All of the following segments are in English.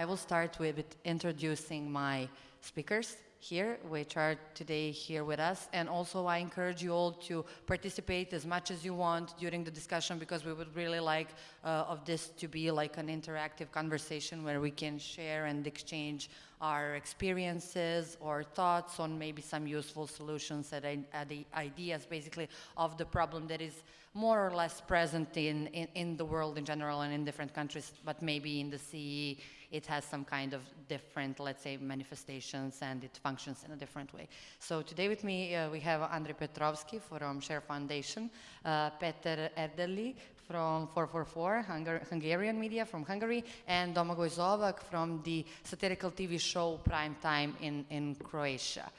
I will start with introducing my speakers here, which are today here with us. And also I encourage you all to participate as much as you want during the discussion because we would really like uh, of this to be like an interactive conversation where we can share and exchange our experiences or thoughts on maybe some useful solutions and ideas basically of the problem that is more or less present in, in, in the world in general and in different countries, but maybe in the CE it has some kind of different, let's say, manifestations and it functions in a different way. So today with me uh, we have Andrei Petrovski from Share Foundation, uh, Peter Erdelyi from 444, Hungar Hungarian media from Hungary, and Domagoj Zovak from the satirical TV show Prime Time in, in Croatia.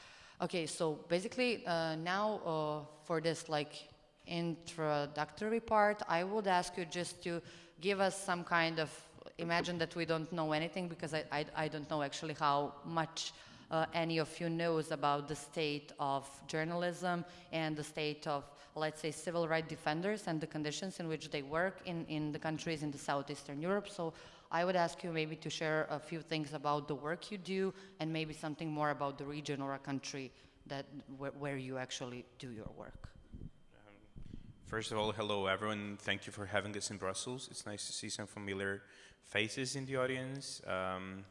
Okay, so basically uh, now uh, for this like introductory part, I would ask you just to give us some kind of, imagine that we don't know anything because I, I, I don't know actually how much uh, any of you knows about the state of journalism and the state of, let's say, civil rights defenders and the conditions in which they work in, in the countries in the southeastern Europe. So I would ask you maybe to share a few things about the work you do and maybe something more about the region or a country that where, where you actually do your work. First of all, hello everyone. Thank you for having us in Brussels. It's nice to see some familiar faces in the audience. Um,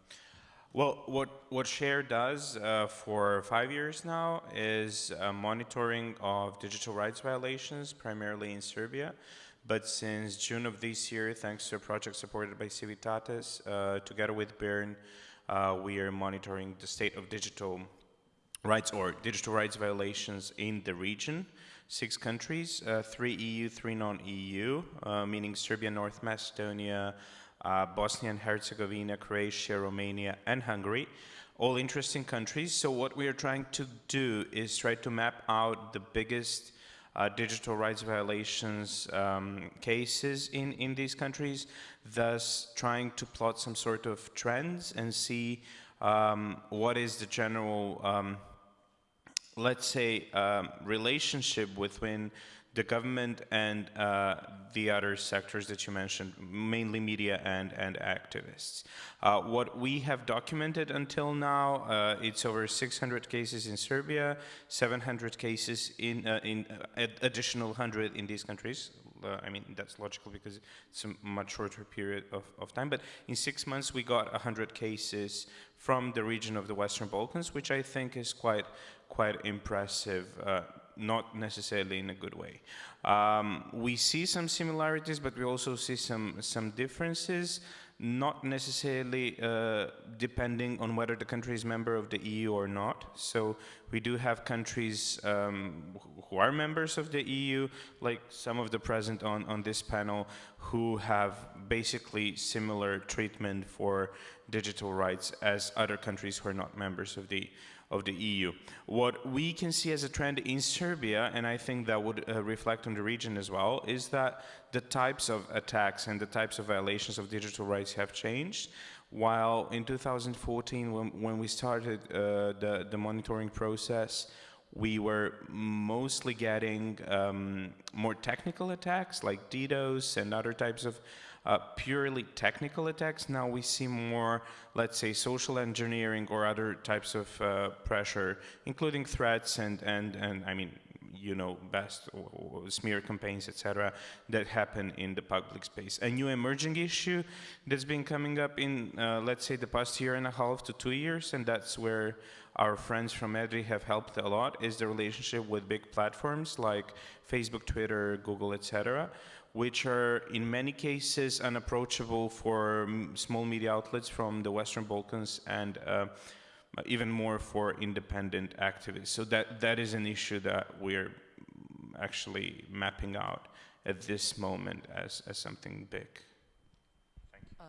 well, what, what SHARE does uh, for five years now is uh, monitoring of digital rights violations, primarily in Serbia. But since June of this year, thanks to a project supported by Civitates, uh, together with BIRN, uh, we are monitoring the state of digital rights or digital rights violations in the region six countries, uh, three EU, three non-EU, uh, meaning Serbia, North Macedonia, uh, Bosnia and Herzegovina, Croatia, Romania, and Hungary. All interesting countries. So what we are trying to do is try to map out the biggest uh, digital rights violations um, cases in, in these countries, thus trying to plot some sort of trends and see um, what is the general um, let's say, um, relationship between the government and uh, the other sectors that you mentioned, mainly media and, and activists. Uh, what we have documented until now, uh, it's over 600 cases in Serbia, 700 cases in, uh, in uh, additional 100 in these countries. Uh, I mean, that's logical because it's a much shorter period of, of time. But in six months, we got 100 cases from the region of the Western Balkans, which I think is quite quite impressive, uh, not necessarily in a good way. Um, we see some similarities, but we also see some, some differences, not necessarily uh, depending on whether the country is member of the EU or not. So we do have countries um, who are members of the EU, like some of the present on, on this panel, who have basically similar treatment for digital rights as other countries who are not members of the of the EU. What we can see as a trend in Serbia, and I think that would uh, reflect on the region as well, is that the types of attacks and the types of violations of digital rights have changed. While in 2014, when, when we started uh, the, the monitoring process, we were mostly getting um, more technical attacks like DDoS and other types of uh, purely technical attacks. Now we see more, let's say, social engineering or other types of uh, pressure, including threats and, and, and I mean, you know best, smear campaigns, etc., that happen in the public space. A new emerging issue that's been coming up in, uh, let's say, the past year and a half to two years, and that's where our friends from EDRI have helped a lot, is the relationship with big platforms like Facebook, Twitter, Google, etc., which are in many cases unapproachable for small media outlets from the Western Balkans and uh, even more for independent activists. So that, that is an issue that we're actually mapping out at this moment as, as something big. Thank you. Uh,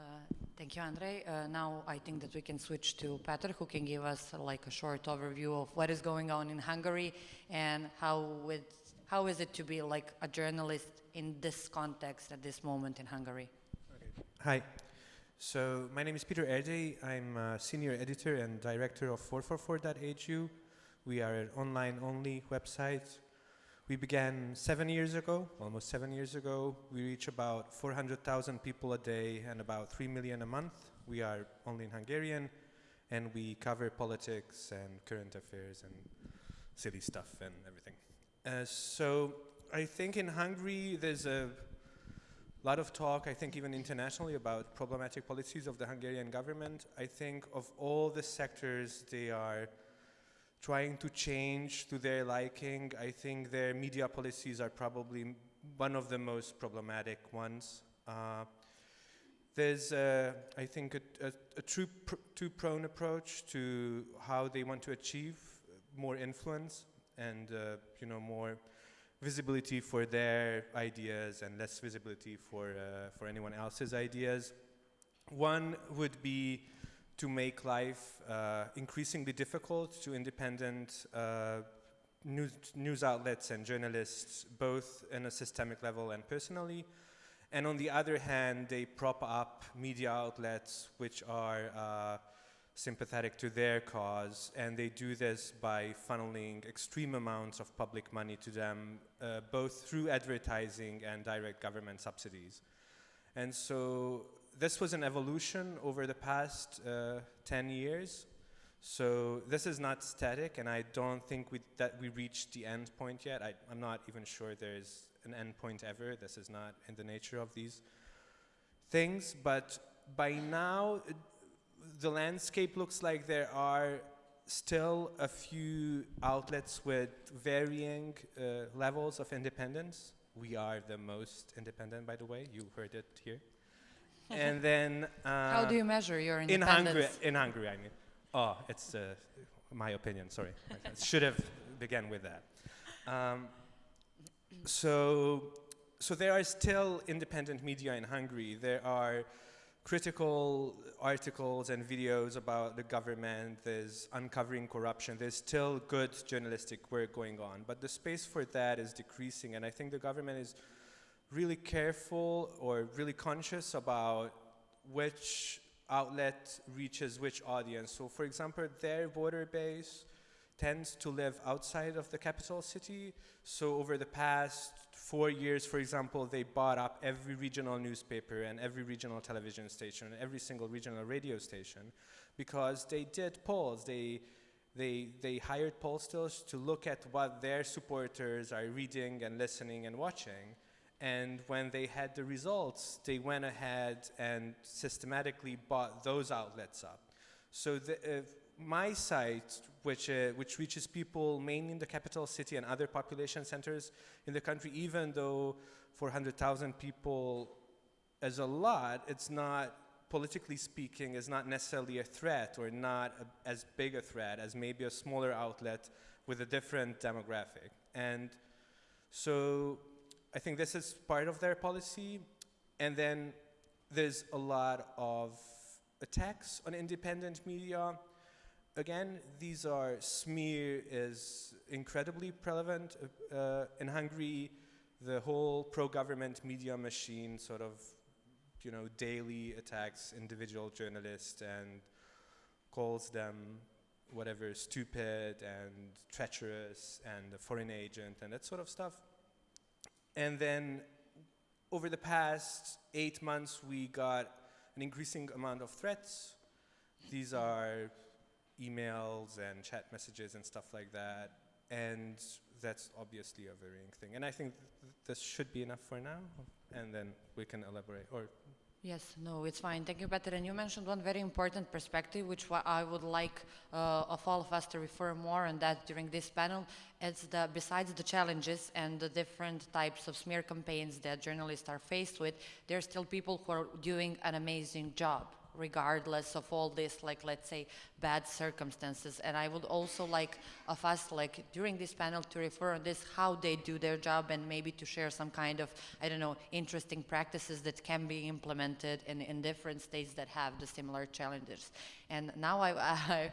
thank you, Andrei. Uh, now I think that we can switch to Peter, who can give us uh, like a short overview of what is going on in Hungary and how, with, how is it to be like a journalist in this context at this moment in Hungary? Hi. So my name is Peter Erdelyi. I'm a senior editor and director of 444.hu. We are an online-only website. We began seven years ago, almost seven years ago. We reach about 400,000 people a day and about 3 million a month. We are only in Hungarian, and we cover politics and current affairs and silly stuff and everything. Uh, so I think in Hungary there's a lot of talk, I think even internationally, about problematic policies of the Hungarian government. I think of all the sectors they are trying to change to their liking, I think their media policies are probably one of the most problematic ones. Uh, there's, uh, I think, a, a, a true pr- two-prone approach to how they want to achieve more influence and, uh, you know, more visibility for their ideas and less visibility for, uh, for anyone else's ideas. One would be to make life uh, increasingly difficult to independent uh, news, news outlets and journalists, both in a systemic level and personally. And on the other hand, they prop up media outlets which are uh, sympathetic to their cause, and they do this by funneling extreme amounts of public money to them, uh, both through advertising and direct government subsidies. And so this was an evolution over the past uh, 10 years. So this is not static, and I don't think we, that we reached the end point yet. I, I'm not even sure there's an end point ever. This is not in the nature of these things. But by now, the landscape looks like there are still a few outlets with varying uh, levels of independence. We are the most independent, by the way. You heard it here. and then uh, How do you measure your independence? in? Hungary, in Hungary, I mean. Oh, it's uh, my opinion. Sorry, I should have begun with that. Um, so, so there are still independent media in Hungary. There are critical articles and videos about the government. There's uncovering corruption. There's still good journalistic work going on, but the space for that is decreasing. And I think the government is really careful or really conscious about which outlet reaches which audience. So, for example, their voter base tends to live outside of the capital city. So, over the past four years, for example, they bought up every regional newspaper and every regional television station and every single regional radio station because they did polls. They they, they hired pollsters to look at what their supporters are reading and listening and watching. And when they had the results, they went ahead and systematically bought those outlets up. So the, uh, my site, which, uh, which reaches people mainly in the capital city and other population centers in the country, even though 400,000 people is a lot, it's not, politically speaking, is not necessarily a threat or not a, as big a threat as maybe a smaller outlet with a different demographic. And so I think this is part of their policy. And then there's a lot of attacks on independent media. Again, these are smear is incredibly prevalent uh, uh, in Hungary. The whole pro-government media machine sort of, you know, daily attacks individual journalists and calls them whatever stupid and treacherous and a foreign agent and that sort of stuff. And then over the past eight months, we got an increasing amount of threats. These are emails and chat messages and stuff like that. And that's obviously a varying thing. And I think th- this should be enough for now. And then we can elaborate. Or Yes, no, it's fine. Thank you, Peter. And you mentioned one very important perspective, which I would like uh, of all of us to refer more on that during this panel. It's the besides the challenges and the different types of smear campaigns that journalists are faced with, there are still people who are doing an amazing job regardless of all this like let's say bad circumstances. And i would also like of us like during this panel to refer on this how they do their job and maybe to share some kind of i don't know interesting practices that can be implemented in, in different states that have the similar challenges. And now i i,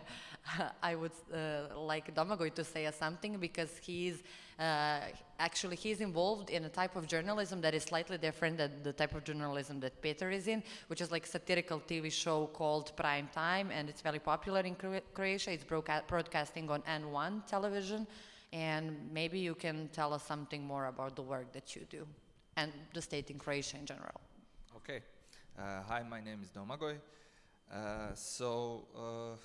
I would uh, like Domagoj to say something because he's actually he's involved in a type of journalism that is slightly different than the type of journalism that Peter is in, which is like satirical TV show called Prime Time, and it's very popular in Croatia. It's broadca- broadcasting on N1 television, and maybe you can tell us something more about the work that you do and the state in Croatia in general. Okay. Uh, hi, my name is Domagoj. Uh, so uh,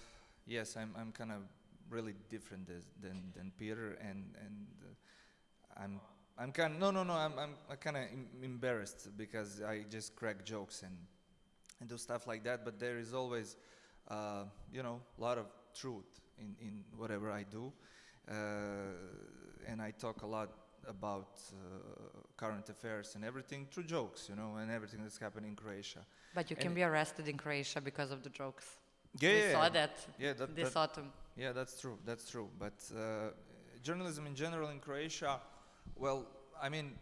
yes, I'm I'm kind of really different than than Peter, and and uh, I'm I'm kind no no no I'm I'm kind of em- embarrassed because I just crack jokes and and do stuff like that. But there is always uh, you know a lot of truth in in whatever I do, uh, and I talk a lot about uh, current affairs and everything through jokes, you know, and everything that's happening in Croatia. But you can And- be arrested in Croatia because of the jokes. Yeah, we yeah, saw that Yeah, that, this that- autumn. Yeah, that's true. That's true. But uh, journalism in general in Croatia, well, I mean,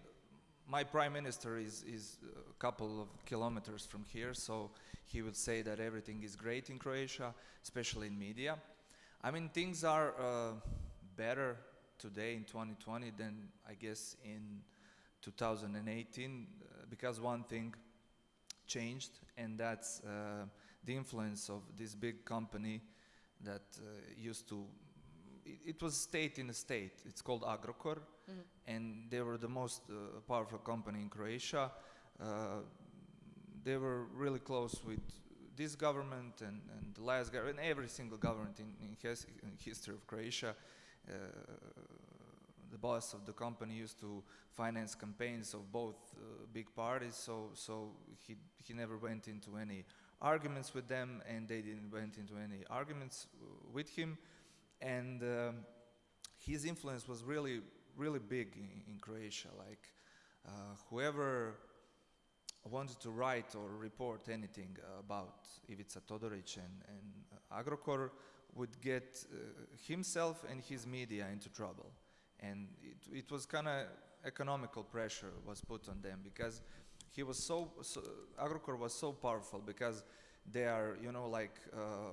my prime minister is is a couple of kilometers from here, so he would say that everything is great in Croatia, especially in media. I mean, things are uh, better today in 2020 than I guess in 2018 uh, because one thing changed, and that's uh, the influence of this big company that uh, used to it, it was state in a state it's called agrokor and they were the most uh, powerful company in croatia. Uh, they were really close with this government and, and the last government every single government in, in, his, in history of croatia. Uh, the boss of the company used to finance campaigns of both uh, big parties so so he he never went into any arguments with them and they didn't went into any arguments uh, with him. And um, his influence was really really big in, in Croatia like uh, whoever wanted to write or report anything about Ivica Todoric and, and Agrokor would get uh, himself and his media into trouble. And it, it was kind of economical pressure was put on them because he was so, so Agrokor was so powerful because they are you know like uh,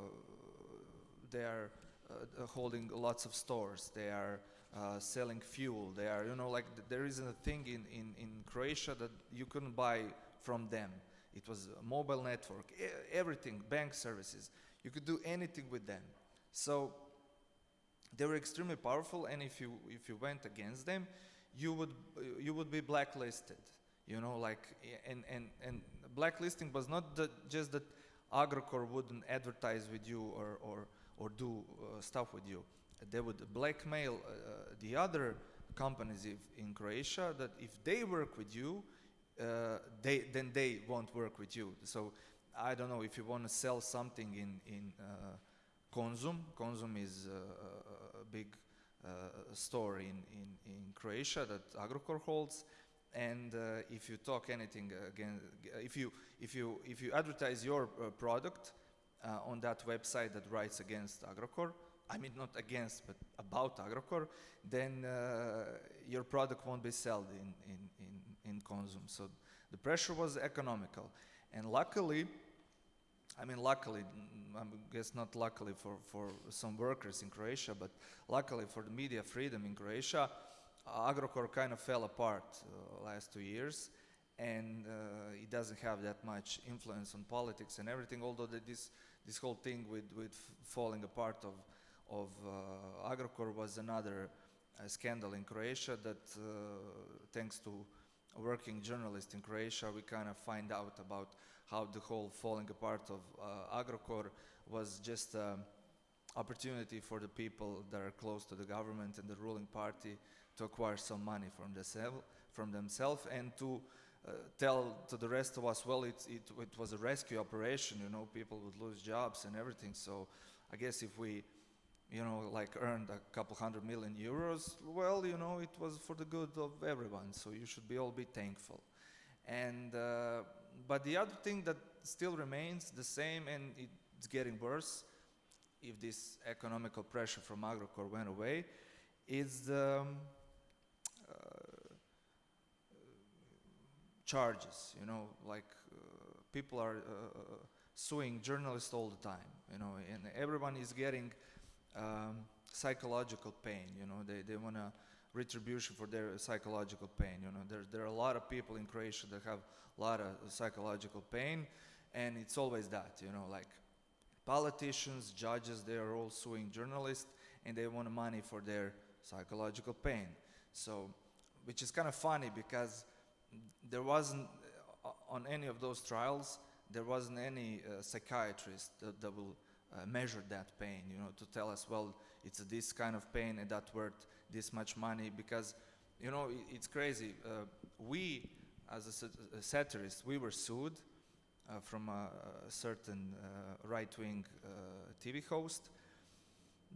they are uh, holding lots of stores. They are uh, selling fuel they are you know like th- there isn't a thing in, in, in Croatia that you couldn't buy from them. It was a mobile network everything bank services. You could do anything with them. So they were extremely powerful and if you if you went against them you would you would be blacklisted you know like and and and blacklisting was not that just that agrokor wouldn't advertise with you or or or do uh, stuff with you they would blackmail uh, the other companies if, in croatia that if they work with you uh, they then they won't work with you so i don't know if you want to sell something in in uh, Konzum. Konzum is uh, a, big uh, store in, in, in Croatia that Agrokor holds. And uh, if you talk anything again, if you if you if you advertise your uh, product uh, on that website that writes against Agrokor, I mean not against but about Agrokor, then uh, your product won't be sold in in in, in Konzum. So the pressure was economical, and luckily. I mean, luckily, mm, I guess not luckily for, for some workers in Croatia, but luckily for the media freedom in Croatia, Agrokor kind of fell apart uh, last two years, and uh, it doesn't have that much influence on politics and everything. Although this this whole thing with with falling apart of of uh, Agrokor was another uh, scandal in Croatia that, uh, thanks to working journalist in Croatia, we kind of find out about how the whole falling apart of Agrokor was just an opportunity for the people that are close to the government and the ruling party to acquire some money from themselves from themselves and to uh, tell to the rest of us well it, it, it was a rescue operation you know people would lose jobs and everything. So i guess if we you know like earned a couple hundred million euros well you know it was for the good of everyone so you should be all be thankful. And uh, but the other thing that still remains the same and it's getting worse if this economical pressure from Agrokor went away is the um, uh, charges you know like uh, people are uh, suing journalists all the time you know and everyone is getting um, psychological pain you know they, they want to retribution for their psychological pain you know. There, there are a lot of people in croatia that have a lot of psychological pain and it's always that you know like politicians judges they are all suing journalists and they want money for their psychological pain. So which is kind of funny because there wasn't uh, on any of those trials there wasn't any uh, psychiatrist that, that will uh, measure that pain, you know, to tell us, well, it's this kind of pain and that worth this much money because, you know, i it's crazy. Uh, we, as a, a satirist, we were sued uh, from a, a certain uh, right-wing uh, TV host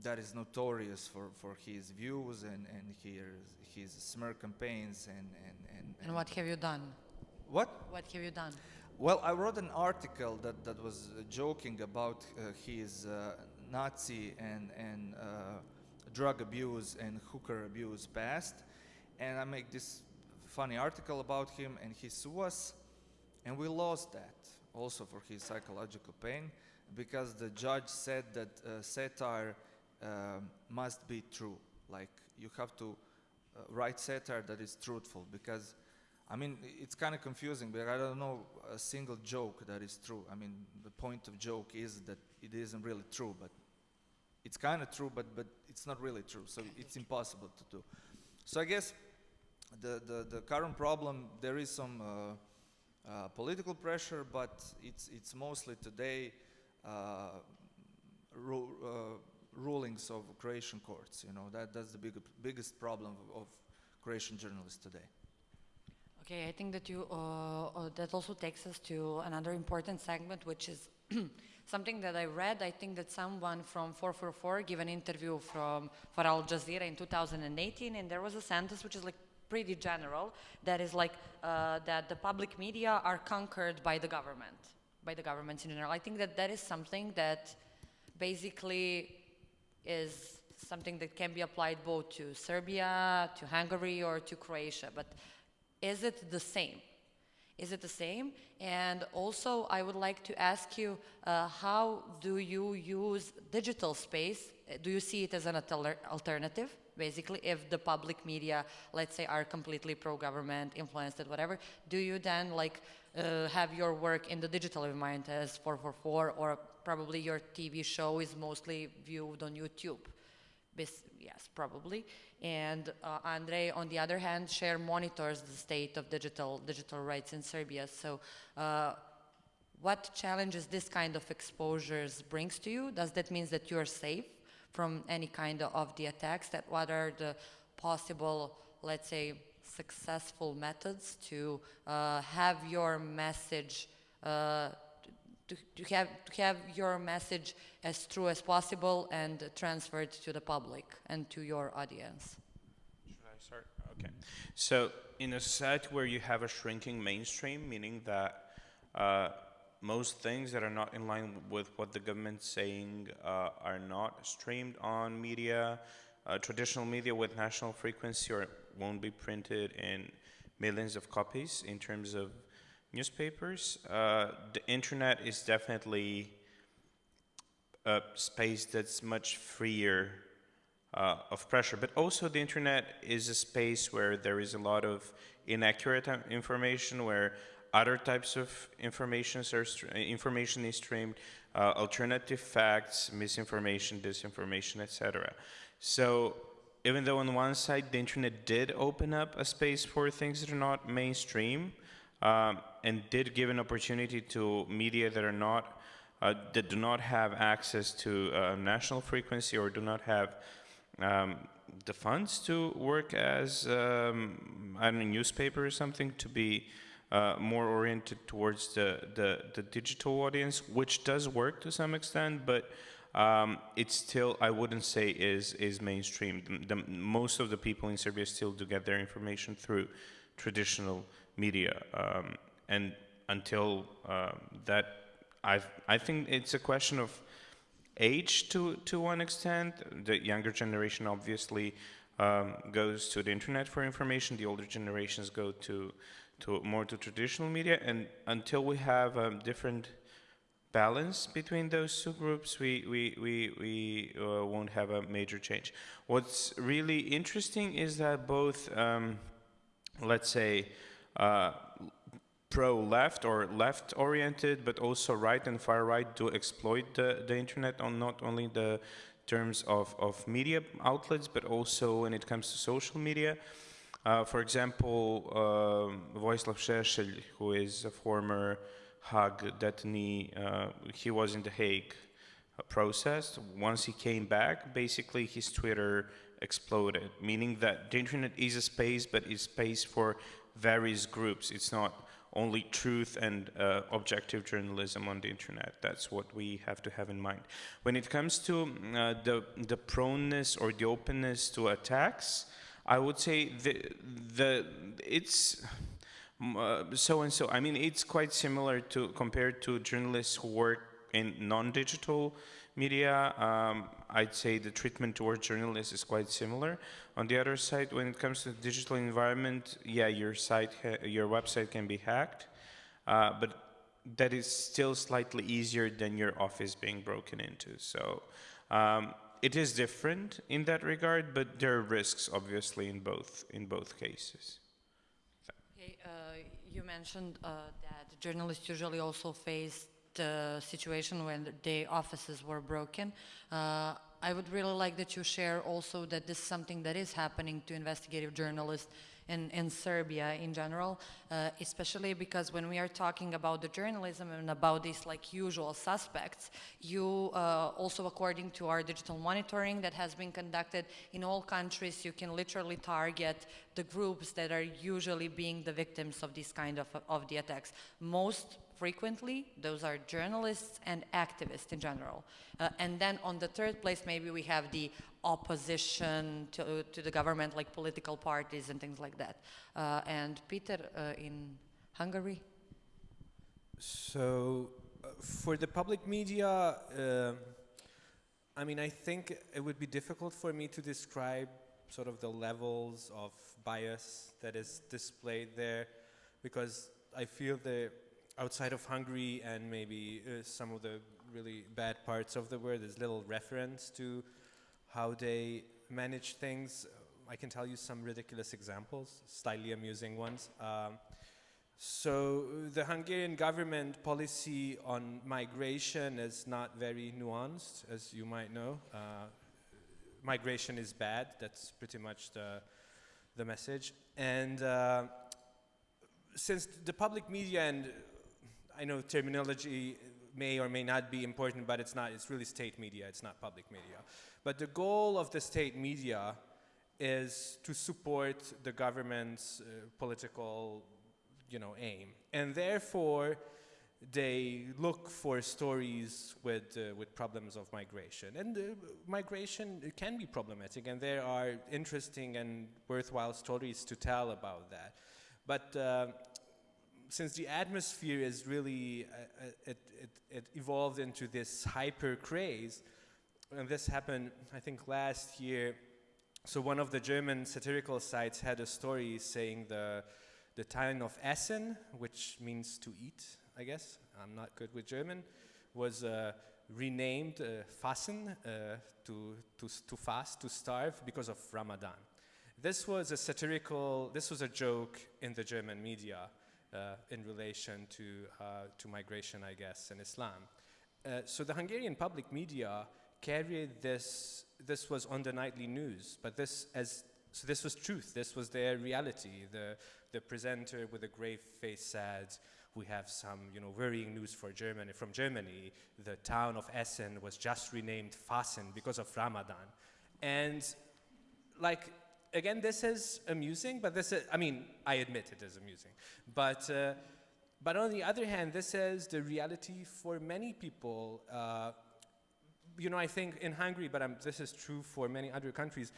that is notorious for, for his views and, and his, his smear campaigns and, and, and, And what have you done? what? What have you done? Well, I wrote an article that, that was uh, joking about uh, his uh, Nazi and, and uh, drug abuse and hooker abuse past. And I make this funny article about him, and he sued us, and we lost that also for his psychological pain because the judge said that uh, satire must be true. Like, you have to uh, write satire that is truthful because I mean, it's kind of confusing, but I don't know a single joke that is true. I mean, the point of joke is that it isn't really true, but it's kind of true, but, but it's not really true, so it's impossible to do. So I guess the, the, the current problem, there is some uh, uh, political pressure, but it's, it's mostly today uh, ru- uh, rulings of Croatian courts. You know, that, that's the big, biggest problem of, of Croatian journalists today. Okay, I think that you uh, uh, that also takes us to another important segment, which is something that I read. I think that someone from 444 gave an interview from for Al Jazeera in 2018, and there was a sentence which is like pretty general. That is like uh, that the public media are conquered by the government, by the governments in general. I think that that is something that basically is something that can be applied both to Serbia, to Hungary, or to Croatia. But is it the same? Is it the same? And also, I would like to ask you, uh, how do you use digital space? Uh, Do you see it as an alternative? Basically, if the public media, let's say, are completely pro-government, influenced, and whatever, do you then like uh, have your work in the digital environment as 444, or probably your TV show is mostly viewed on YouTube? Yes, probably. And uh, Andre, on the other hand, share monitors the state of digital digital rights in Serbia. So, uh, what challenges this kind of exposures brings to you? Does that mean that you are safe from any kind of the attacks? That what are the possible, let's say, successful methods to uh, have your message uh, to, to have to have your message as true as possible and transferred to the public and to your audience. Should I start? Okay. So, in a society where you have a shrinking mainstream, meaning that uh, most things that are not in line with what the government's saying uh, are not streamed on media, uh, traditional media with national frequency, or won't be printed in millions of copies in terms of newspapers. Uh, the internet is definitely a space that's much freer uh, of pressure. But also, the internet is a space where there is a lot of inaccurate information, where other types of information are information is streamed, uh, alternative facts, misinformation, disinformation, etc. So, even though on one side the internet did open up a space for things that are not mainstream, um, and did give an opportunity to media that are not uh, that do not have access to uh, national frequency or do not have um, the funds to work as um, I don't know, newspaper or something to be uh, more oriented towards the, the, the digital audience, which does work to some extent, but um, it's still I wouldn't say is is mainstream. The, the, most of the people in Serbia still do get their information through traditional media, um, and until um that, I I think it's a question of age to to one extent. The younger generation obviously um, goes to the internet for information. The older generations go to to more to traditional media, and until we have um, different balance between those two groups, we we we we uh, won't have a major change. What's really interesting is that both, um, let's say. Uh, pro-left or left-oriented, but also right and far-right do exploit the, the internet on not only the terms of, of media outlets, but also when it comes to social media. Uh, for example, um Vojislav Šešelj, who is a former Hague he, uh, he was in The Hague uh, processed. Once he came back, basically his Twitter exploded, meaning that the internet is a space, but it's space for various groups. It's not only truth and uh, objective journalism on the internet. That's what we have to have in mind. When it comes to uh, the, the proneness or the openness to attacks, I would say the, the it's uh, so and so. I mean, it's quite similar to compared to journalists who work in non-digital media. Um, I'd say the treatment towards journalists is quite similar. On the other side, when it comes to the digital environment, yeah, your site, your website can be hacked, uh, but that is still slightly easier than your office being broken into. So um, it is different in that regard, but there are risks, obviously, in both in both cases. Okay, uh, you mentioned uh, that journalists usually also face the situation when the offices were broken. Uh, I would really like that you share also that this is something that is happening to investigative journalists in, in Serbia in general, uh, especially because when we are talking about the journalism and about these like usual suspects, you uh, also according to our digital monitoring that has been conducted in all countries, you can literally target the groups that are usually being the victims of these kind of, of the attacks. Most frequently, those are journalists and activists in general. Uh, and then on the third place, maybe we have the opposition to, to the government, like political parties and things like that. Uh, and Peter, uh, in Hungary? So, uh, for the public media, uh, I mean, I think it would be difficult for me to describe sort of the levels of bias that is displayed there because I feel that outside of Hungary and maybe uh, some of the really bad parts of the world, there's little reference to how they manage things. I can tell you some ridiculous examples, slightly amusing ones. Um, so the Hungarian government policy on migration is not very nuanced, as you might know. Uh, migration is bad. That's pretty much the, the message. And uh, since the public media and I know terminology may or may not be important, but it's not. It's really state media. It's not public media. But the goal of the state media is to support the government's uh, political, you know, aim, and therefore they look for stories with uh, with problems of migration. And uh, migration can be problematic, and there are interesting and worthwhile stories to tell about that. But uh, since the atmosphere is really, uh, uh, it, it, it, evolved into this hyper craze, and this happened, I think, last year. So one of the German satirical sites had a story saying the, the town of Essen, which means to eat, I guess, I'm not good with German, was uh, renamed uh, Fasten, uh, to, to, to fast, to starve, because of Ramadan. This was a satirical, this was a joke in the German media in relation to, uh, to migration, I guess, in Islam. Uh, so the Hungarian public media carried this, this was on the nightly news, but this as, so this was truth, this was their reality. The, the presenter with a grave face said, we have some you know, worrying news for Germany. From Germany, the town of Essen was just renamed Fasten because of Ramadan. And like again, this is amusing, but this is, I mean, I admit it is amusing. But, uh, but on the other hand, this is the reality for many people. Uh, you know, I think in Hungary, but I'm, this is true for many other countries,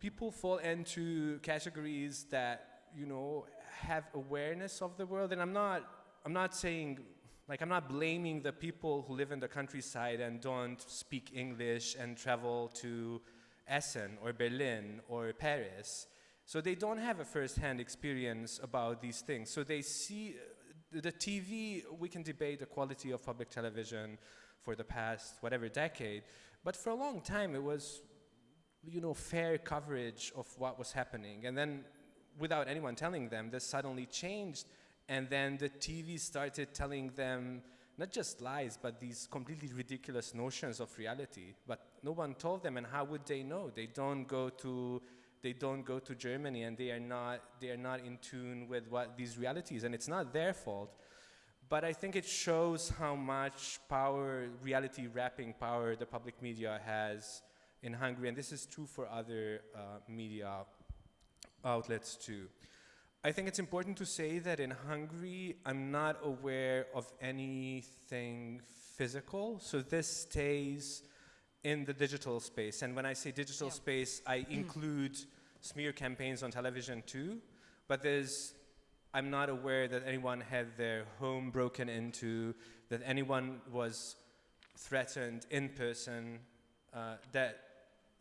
people fall into categories that, you know, have awareness of the world. And I'm not, I'm not saying, like, I'm not blaming the people who live in the countryside and don't speak English and travel to Essen or Berlin or Paris. So they don't have a first-hand experience about these things. So they see uh, the TV, we can debate the quality of public television for the past whatever decade, but for a long time it was, you know, fair coverage of what was happening. And then without anyone telling them, this suddenly changed and then the TV started telling them not just lies, but these completely ridiculous notions of reality. But no one told them, and how would they know? They don't go to they don't go to Germany, and they are not they are not in tune with what these realities, and it's not their fault. but I think it shows how much power, reality wrapping power, the public media has in Hungary, and this is true for other uh, media outlets too. I think it's important to say that in Hungary, I'm not aware of anything physical, so this stays in the digital space. And when I say digital Yeah. space, I include smear campaigns on television too, but there's I'm not aware that anyone had their home broken into, that anyone was threatened in person. Uh, that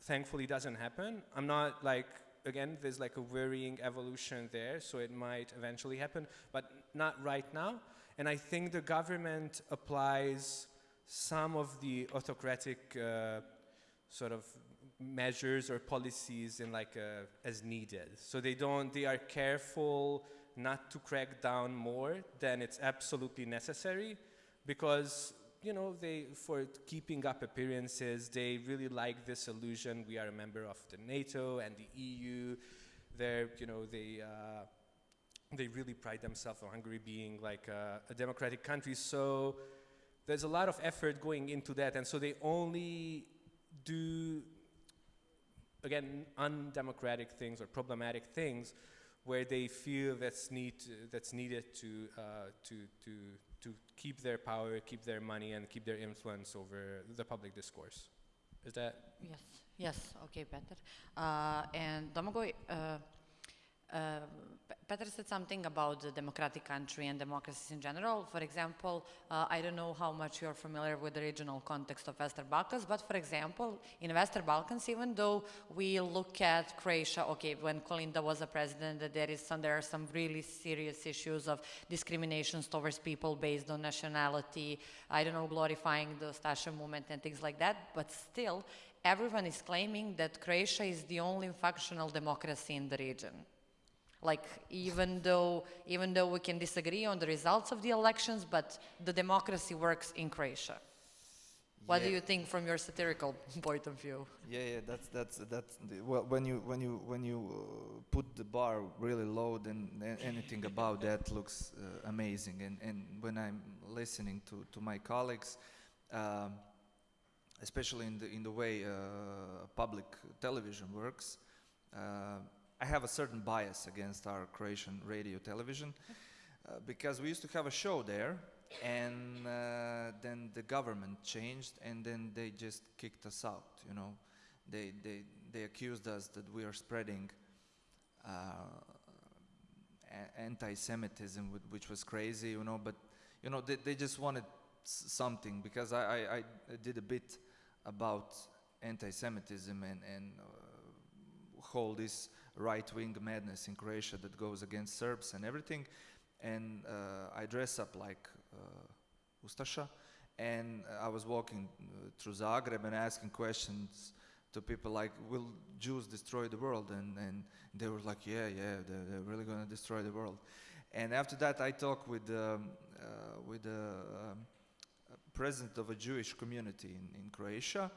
thankfully doesn't happen. I'm not like, again, there's like a worrying evolution there, so it might eventually happen, but not right now. And I think the government applies some of the autocratic uh, sort of measures or policies in like uh, as needed. So they don't, they are careful not to crack down more than it's absolutely necessary because you know they for keeping up appearances they really like this illusion. We are a member of the NATO and the EU they're you know they uh, they really pride themselves on Hungary being like a, a democratic country. So there's a lot of effort going into that. And so they only do again undemocratic things or problematic things where they feel that's need that's needed to uh, to to to keep their power, keep their money, and keep their influence over the public discourse. Is that Yes, yes, okay, Peter. Uh, and Domagoj, uh, uh, Peter said something about the democratic country and democracies in general. For example, uh, I don't know how much you're familiar with the regional context of Western Balkans, but for example, in Western Balkans, even though we look at Croatia, okay, when Kolinda was a president, there is some, there are some really serious issues of discriminations towards people based on nationality. I don't know, glorifying the Ustasha movement and things like that, but still, everyone is claiming that Croatia is the only functional democracy in the region like even though even though we can disagree on the results of the elections but the democracy works in croatia what do you think from your satirical point of view Yeah, yeah, that's that's that's the, well. When you when you when you uh, put the bar really low, then anything about that looks uh, amazing. And and when I'm listening to to my colleagues, um, especially in the in the way uh, public television works, uh, I have a certain bias against our Croatian radio television uh, because we used to have a show there, and uh, then the government changed, and then they just kicked us out. You know, they they they accused us that we are spreading. Uh, anti-Semitism, which was crazy, you know. But you know, they, they just wanted something because I, I, I did a bit about anti-Semitism and and uh, whole this right-wing madness in Croatia that goes against Serbs and everything. And uh, I dress up like uh, Ustasha, and I was walking uh, through Zagreb and asking questions to people like, "Will Jews destroy the world?" And and they were like, "Yeah, yeah, they're, they're really going to destroy the world." And after that, I talked with um, uh, with the um, president of a Jewish community in, in Croatia,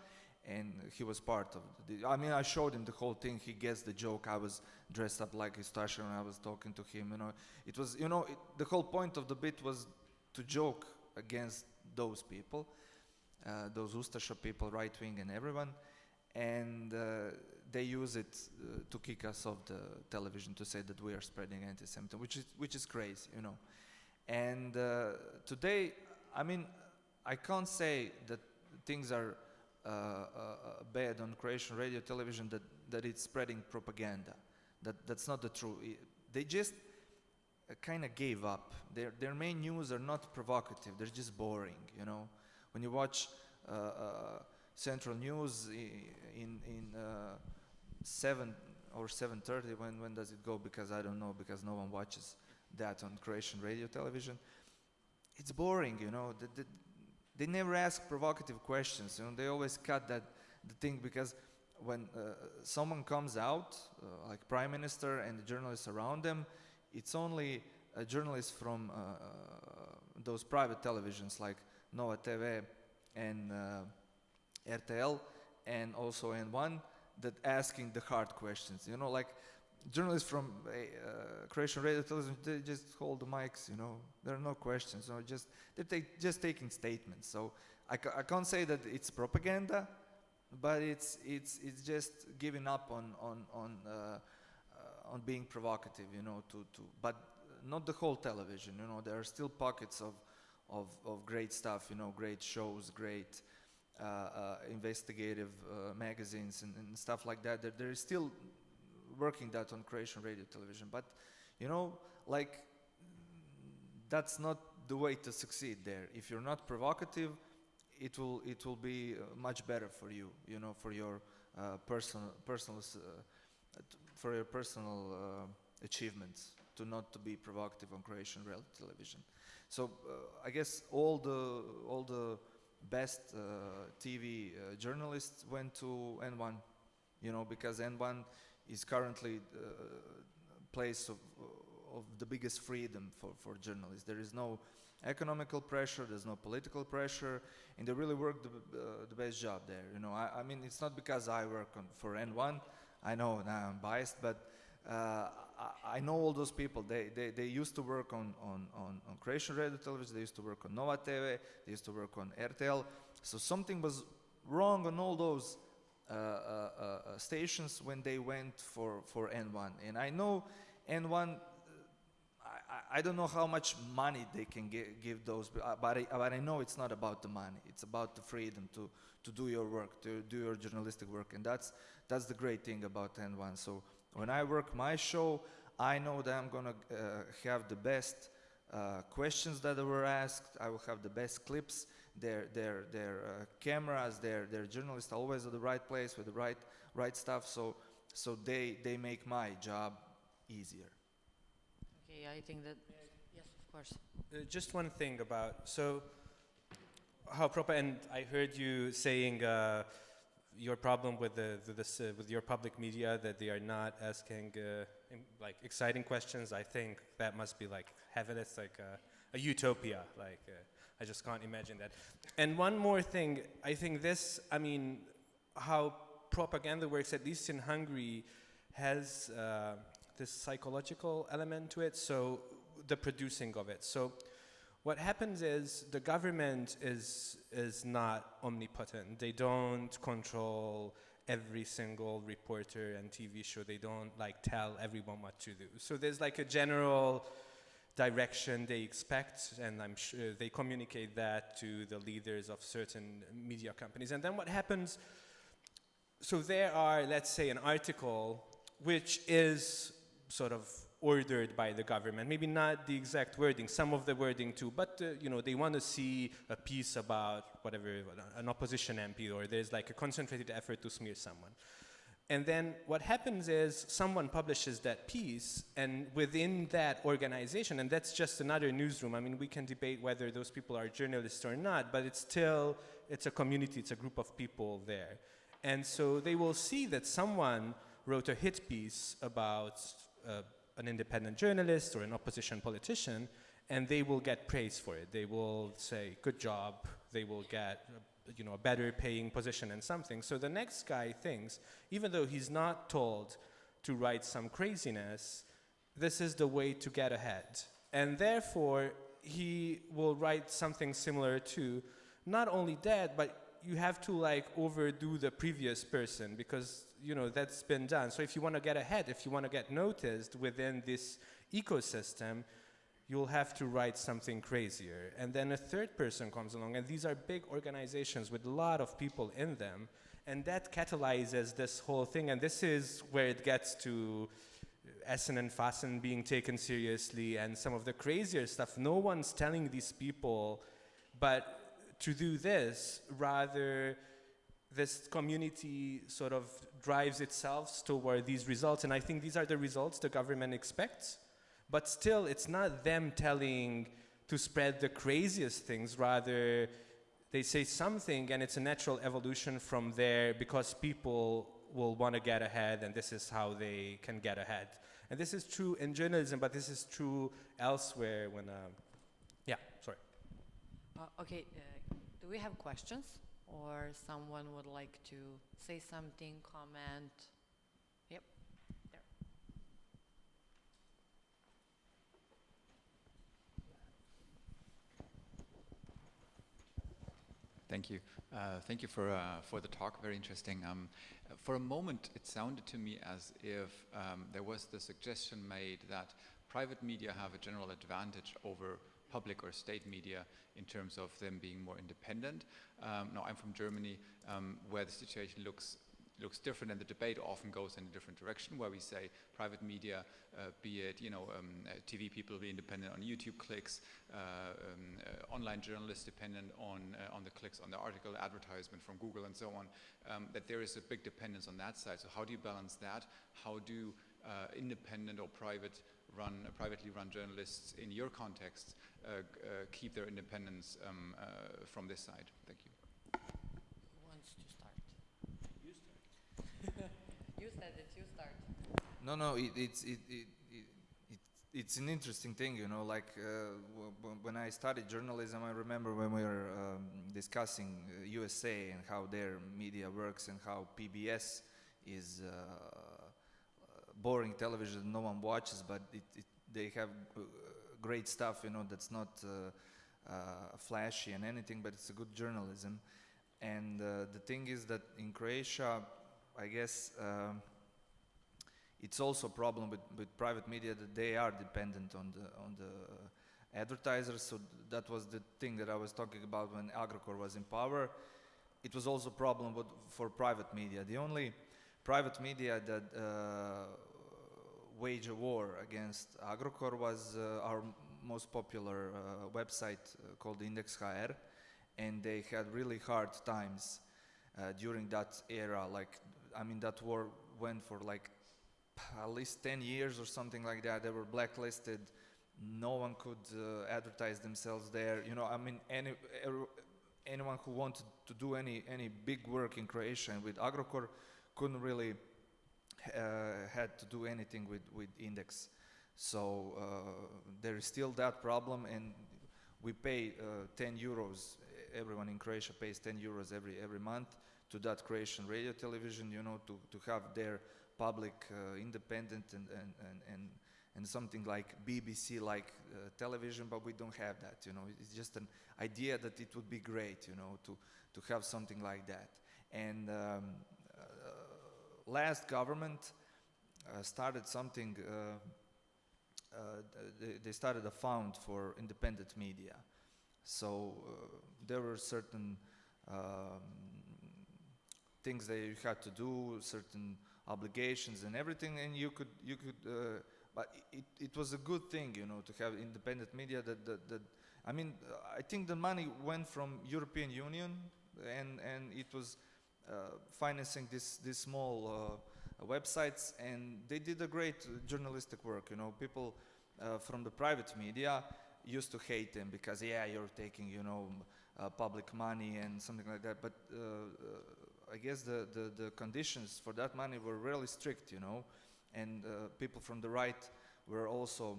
and he was part of the. I mean, I showed him the whole thing. He gets the joke. I was dressed up like Ustasha, and I was talking to him. You know, it was you know it, the whole point of the bit was to joke against those people, uh, those Ustasha people, right wing, and everyone, and uh, they use it uh, to kick us off the television to say that we are spreading anti-Semitism, which is which is crazy, you know. And uh, today, I mean, I can't say that things are bad on Croatian radio television that, that it's spreading propaganda. That that's not the truth. They just uh, kind of gave up. Their their main news are not provocative. They're just boring. You know, when you watch uh, uh, Central News in in uh, seven or seven thirty, when when does it go? Because I don't know. Because no one watches that on Croatian radio television. It's boring. You know, the, the, they never ask provocative questions. You know, they always cut that the thing because when uh, someone comes out, uh, like prime minister and the journalists around them, it's only a journalist from uh, uh, those private televisions like Nova TV and uh, RTL and also N1 that asking the hard questions. You know, like journalists from uh, Croatian radio television, they just hold the mics, you know. There are no questions, or just they take just taking statements. So I, ca- I can't say that it's propaganda, but it's it's it's just giving up on on on uh, uh, on being provocative, you know. To to but not the whole television, you know. There are still pockets of of of great stuff, you know, great shows, great uh, uh, investigative uh, magazines and, and stuff like that. There, there is still working that on Croatian radio television, but you know, like that's not the way to succeed there. If you're not provocative, it will it will be uh, much better for you, you know, for your uh, personal personal uh, for your personal uh, achievements to not to be provocative on Croatian radio television. So I guess all the all the best TV journalists went to N1, you know, because N1 is currently the place of, of the biggest freedom for, for journalists. There is no economical pressure, there's no political pressure, and they really work the, uh, the best job there. You know, I, I mean, it's not because I work on, for N1. I know now I'm biased, but uh, I, I know all those people. They, they, they used to work on, on, on, on Croatian radio television, they used to work on Nova TV, they used to work on RTL. So something was wrong on all those uh, uh, uh, uh, stations when they went for, for N1. And I know N1, uh, I, I- don't know how much money they can gi- give those, but, I, but I know it's not about the money. It's about the freedom to, to do your work, to do your journalistic work. And that's, that's the great thing about N1. So when I work my show, I know that I'm going to uh, have the best uh, questions that were asked. I will have the best clips. Their their their uh, cameras, their their journalists are always at the right place with the right right stuff. So so they they make my job easier. Okay, I think that, yes, of course. Uh, just one thing about so how proper and I heard you saying uh, your problem with the with, this, uh, with your public media that they are not asking uh, im- like exciting questions. I think that must be like heaven. It's like a, a utopia. Like uh, I just can't imagine that. And one more thing, I think this. I mean, how propaganda works, at least in Hungary, has uh, this psychological element to it. So the producing of it. So what happens is the government is is not omnipotent. They don't control every single reporter and TV show. They don't like tell everyone what to do. So there's like a general direction they expect, and I'm sure they communicate that to the leaders of certain media companies. And then what happens? So there are, let's say, an article which is sort of ordered by the government. Maybe not the exact wording, some of the wording too, but uh, you know they want to see a piece about whatever an opposition MP, or there's like a concentrated effort to smear someone. And then what happens is someone publishes that piece, and within that organization, and that's just another newsroom. I mean, we can debate whether those people are journalists or not, but it's still it's a community, it's a group of people there, and so they will see that someone wrote a hit piece about uh, an independent journalist or an opposition politician, and they will get praise for it. They will say, "Good job." They will get, you know, a better paying position and something. So the next guy thinks, even though he's not told to write some craziness, this is the way to get ahead, and therefore he will write something similar to, not only that, but you have to like overdo the previous person because you know that's been done. So if you want to get ahead, if you want to get noticed within this ecosystem, you'll have to write something crazier. And then a third person comes along, and these are big organizations with a lot of people in them, and that catalyzes this whole thing. And this is where it gets to Essen and Fasten being taken seriously and some of the crazier stuff. No one's telling these people, but to do this, rather, this community sort of drives itself toward these results. And I think these are the results the government expects. But still, it's not them telling to spread the craziest things, rather, they say something and it's a natural evolution from there because people will want to get ahead and this is how they can get ahead. And this is true in journalism, but this is true elsewhere when, um, yeah, sorry. Uh, okay, uh, do we have questions? Or someone would like to say something, comment? Yep, there. Thank you. Uh, thank you for, uh, for the talk. Very interesting. Um, for a moment, it sounded to me as if um, there was the suggestion made that private media have a general advantage over public or state media in terms of them being more independent. Um, now, I'm from Germany, um, where the situation looks looks different and the debate often goes in a different direction where we say private media, uh, be it you know um, uh, TV people be independent on YouTube clicks, uh, um, uh, online journalists dependent on uh, on the clicks on the article advertisement from Google and so on, um, that there is a big dependence on that side. So how do you balance that? How do independent or private run privately run journalists in your context keep their independence um, from this side? Thank you. Who wants to start? You said it, you start. No, no, it, it's it, it, it, it, it's an interesting thing, you know. Like uh, when I studied journalism, I remember when we were um, discussing uh, USA and how their media works and how PBS is uh, boring television no one watches, but it, it, they have uh, great stuff, you know. That's not uh, uh, flashy and anything, but it's a good journalism. And the thing is that in Croatia, I guess um, it's also a problem with, with private media that they are dependent on the on the advertisers. So that was the thing that I was talking about when Agrokor was in power. It was also a problem with, for private media. The only private media that uh, wage a war against Agrokor was uh, our most popular uh, website uh, called Index HR, and they had really hard times uh, during that era. Like I mean, that war went for like at least 10 years or something like that. They were blacklisted. No one could uh, advertise themselves there. You know, I mean, any, er, anyone who wanted to do any, any big work in Croatia and with Agrokor couldn't really uh, had to do anything with, with Index. So uh, there is still that problem and we pay uh, 10 euros. Everyone in Croatia pays 10 euros every, every month to that Croatian radio television, you know, to, to have their public, uh, independent and, and, and, and, and something like BBC-like uh, television, but we don't have that, you know. It's just an idea that it would be great, you know, to, to have something like that. And um, uh, last government uh, started something, uh, uh, they, they started a fund for independent media. So there were certain um, things that you had to do, certain obligations and everything, and you could you could. Uh, but it, it was a good thing, you know, to have independent media. That that, that I mean, I think the money went from European Union, and and it was uh, financing this this small uh, websites, and they did a great journalistic work. You know, people uh, from the private media used to hate them because yeah, you're taking you know uh, public money and something like that. But uh, I guess the, the, the, conditions for that money were really strict, you know, and uh, people from the right were also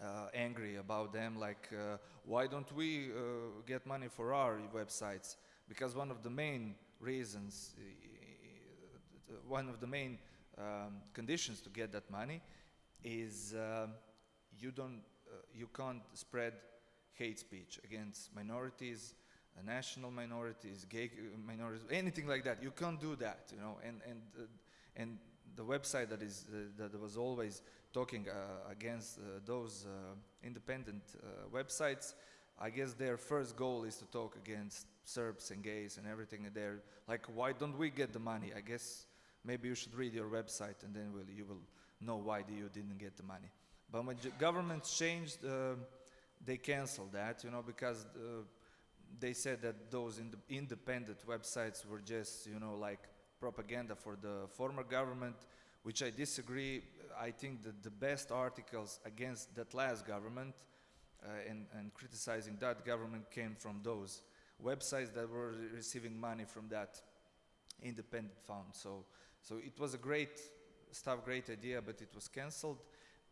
uh, angry about them, like, uh, why don't we uh, get money for our websites? Because one of the main reasons, one of the main um, conditions to get that money is um, you don't, uh, you can't spread hate speech against minorities, uh, national minorities, gay uh, minorities, anything like that. You can't do that, you know. And and uh, and the website that is uh, that was always talking uh, against uh, those independent websites, I guess their first goal is to talk against Serbs and gays and everything. And they're like, why don't we get the money? I guess maybe you should read your website and then will, you will know why you didn't get the money. But when governments changed, they canceled that, you know, because they said that those ind independent websites were just, you know, like propaganda for the former government, which I disagree. I think that the best articles against that last government uh, and, and criticizing that government came from those websites that were receiving money from that independent fund. So, so it was a great stuff, great idea, but it was cancelled.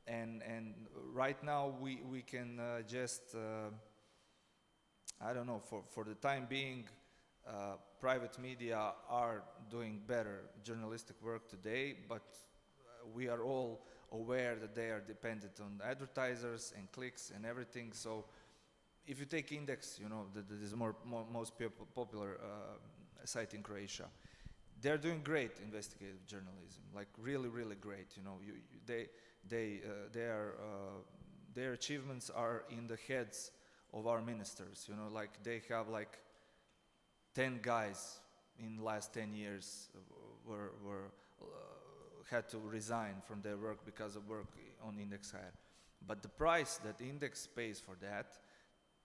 And, and right now we, we can uh, just uh, I don't know, for, for the time being, uh, private media are doing better journalistic work today, but uh, we are all aware that they are dependent on advertisers and clicks and everything. So if you take Index, you know, that is more, more most popular uh, site in Croatia, they're doing great investigative journalism, like really, really great. You know, you, you, they, they, uh, uh, their achievements are in the heads of our ministers. You know, like they have like ten guys in the last ten years were were uh, had to resign from their work because of work on Index HR. But the price that Index pays for that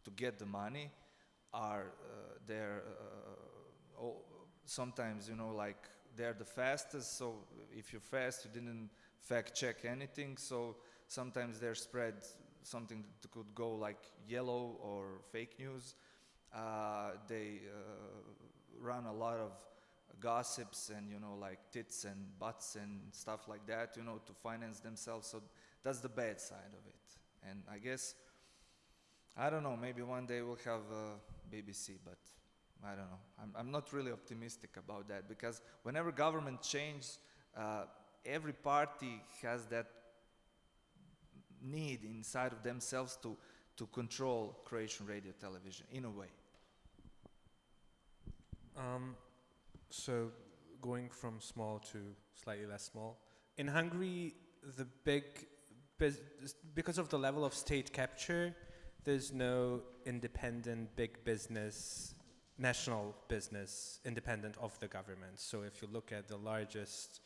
to get the money are uh, they're uh, oh, sometimes you know like they're the fastest so if you're fast you didn't fact check anything so sometimes they're spread something that could go like yellow or fake news uh, they uh, run a lot of gossips and you know like tits and butts and stuff like that you know to finance themselves so that's the bad side of it and i guess I don't know. Maybe one day we'll have uh, BBC, but I don't know. I'm, I'm not really optimistic about that because whenever government changes, uh, every party has that need inside of themselves to to control Croatian radio television in a way. Um, so going from small to slightly less small. In Hungary, the big, because of the level of state capture, there's no independent big business, national business, independent of the government. So if you look at the largest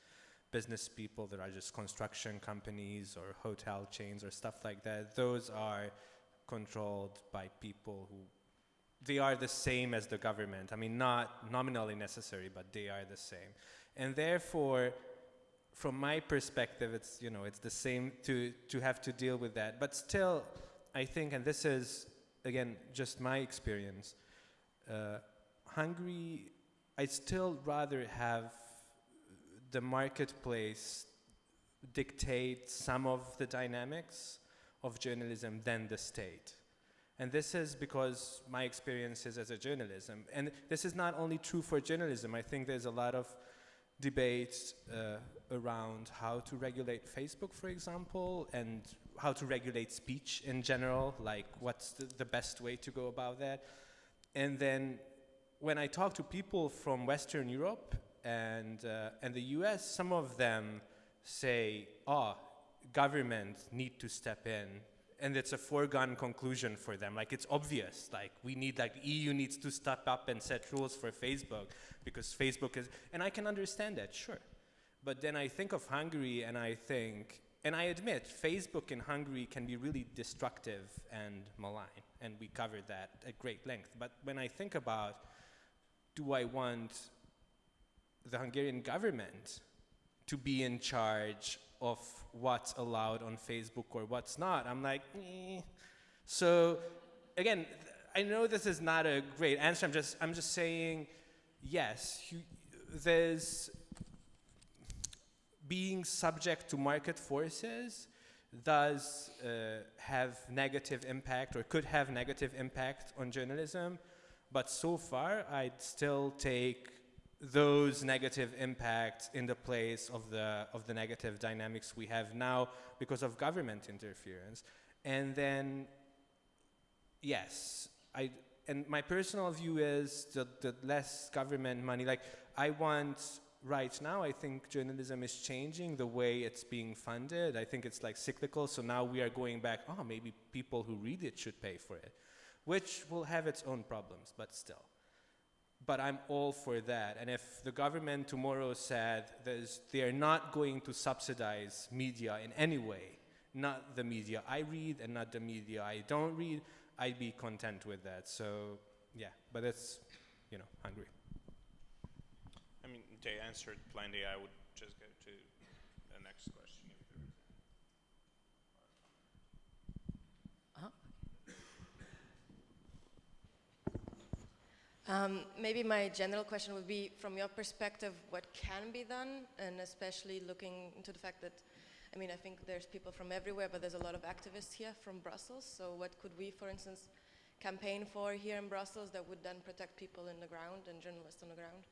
business people, there are just construction companies or hotel chains or stuff like that, those are controlled by people who they are the same as the government. I mean, not nominally necessary, but they are the same. And therefore, from my perspective, it's you know it's the same to to have to deal with that. But still, I think, and this is again just my experience. Uh, Hungary, I still rather have the marketplace dictate some of the dynamics of journalism than the state. And this is because my experiences as a journalism. And this is not only true for journalism. I think there's a lot of debate uh, around how to regulate Facebook, for example, and how to regulate speech in general, like what's the, the best way to go about that. And then when I talk to people from Western Europe and, uh, and the US, some of them say, oh, government need to step in and it's a foregone conclusion for them. Like it's obvious. Like we need like EU needs to step up and set rules for Facebook because Facebook is and I can understand that, sure. But then I think of Hungary and I think and I admit Facebook in Hungary can be really destructive and malign and we covered that at great length. But when I think about do I want the Hungarian government to be in charge of what's allowed on Facebook or what's not. I'm like, eh. so again, I know this is not a great answer. I'm just, I'm just saying, yes, you, there's being subject to market forces does uh, have negative impact or could have negative impact on journalism. But so far, I'd still take those negative impacts in the place of the of the negative dynamics we have now because of government interference. And then yes i and my personal view is that the less government money like i want right now i think journalism is changing the way it's being funded. I think it's like cyclical so now we are going back oh maybe people who read it should pay for it which will have its own problems but still but I'm all for that. And if the government tomorrow said they're not going to subsidize media in any way, not the media I read and not the media I don't read, I'd be content with that. So, yeah, but it's, you know, Hungary. I mean, they answered plenty. I would just go to the next question. if there is Um, maybe my general question would be, from your perspective, what can be done, and especially looking into the fact that, I mean, I think there's people from everywhere, but there's a lot of activists here from Brussels. So, what could we, for instance, campaign for here in Brussels that would then protect people in the ground and journalists on the ground?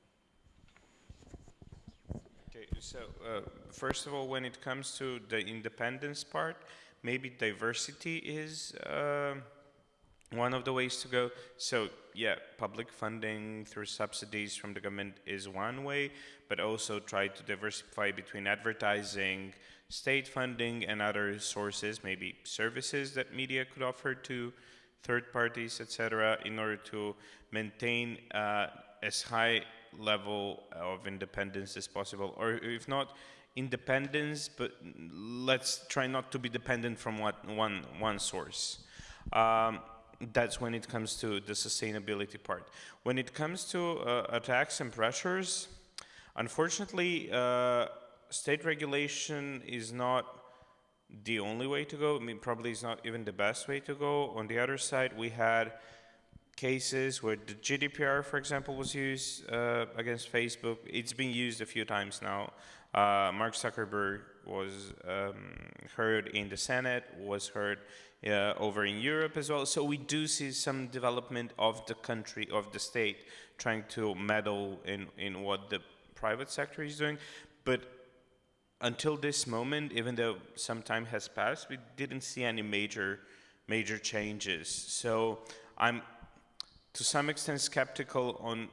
Okay, so uh, first of all, when it comes to the independence part, maybe diversity is uh, one of the ways to go. So yeah, public funding through subsidies from the government is one way, but also try to diversify between advertising, state funding, and other sources, maybe services that media could offer to third parties, etc., in order to maintain uh, as high level of independence as possible, or if not independence, but let's try not to be dependent from what one one source. Um, that's when it comes to the sustainability part. When it comes to uh, attacks and pressures, unfortunately, uh, state regulation is not the only way to go. I mean, probably is not even the best way to go. On the other side, we had cases where the GDPR, for example, was used uh, against Facebook. It's been used a few times now. Uh, Mark Zuckerberg was um, heard in the Senate, was heard uh, over in Europe as well. So we do see some development of the country, of the state, trying to meddle in, in what the private sector is doing. But until this moment, even though some time has passed, we didn't see any major, major changes. So I'm to some extent skeptical on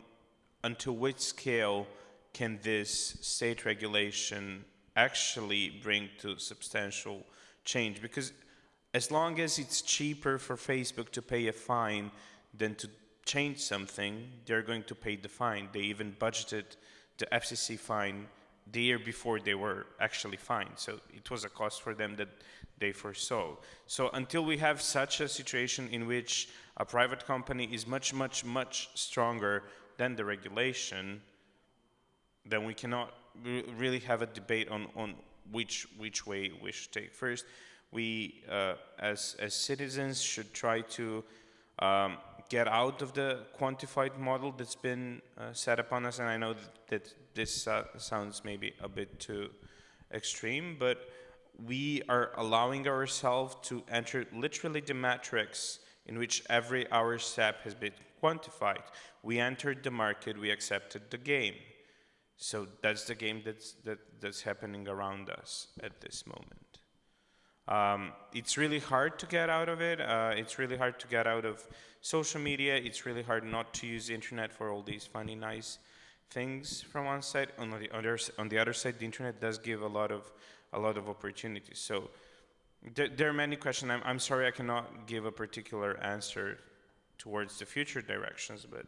until which scale can this state regulation actually bring to substantial change because as long as it's cheaper for Facebook to pay a fine than to change something, they're going to pay the fine. They even budgeted the FTC fine the year before they were actually fined. So it was a cost for them that they foresaw. So until we have such a situation in which a private company is much, much, much stronger than the regulation, then we cannot really have a debate on, on which, which way we should take. First, we, uh, as, as citizens, should try to um, get out of the quantified model that's been uh, set upon us. And I know that, this uh, sounds maybe a bit too extreme, but we are allowing ourselves to enter literally the matrix in which every hour step has been quantified. We entered the market, we accepted the game. So that's the game that's, that, that's happening around us at this moment. Um, it's really hard to get out of it. Uh, it's really hard to get out of social media. It's really hard not to use the internet for all these funny, nice things from one side. On the other, on the other side, the internet does give a lot of, a lot of opportunities. So there, there are many questions. I'm, I'm sorry I cannot give a particular answer towards the future directions, but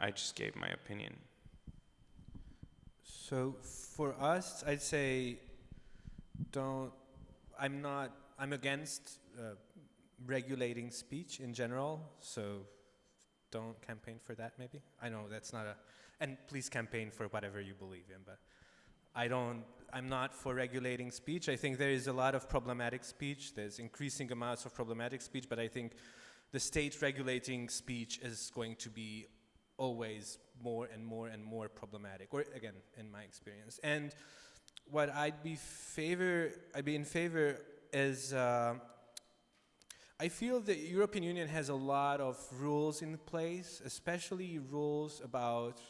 I just gave my opinion. So for us, I'd say don't I'm not, I'm against uh, regulating speech in general, so don't campaign for that maybe. I know that's not a, and please campaign for whatever you believe in, but I don't, I'm not for regulating speech. I think there is a lot of problematic speech. There's increasing amounts of problematic speech, but I think the state regulating speech is going to be always more and more and more problematic, or again, in my experience. And what I'd be favor, I'd be in favor is, uh, I feel the European Union has a lot of rules in place, especially rules about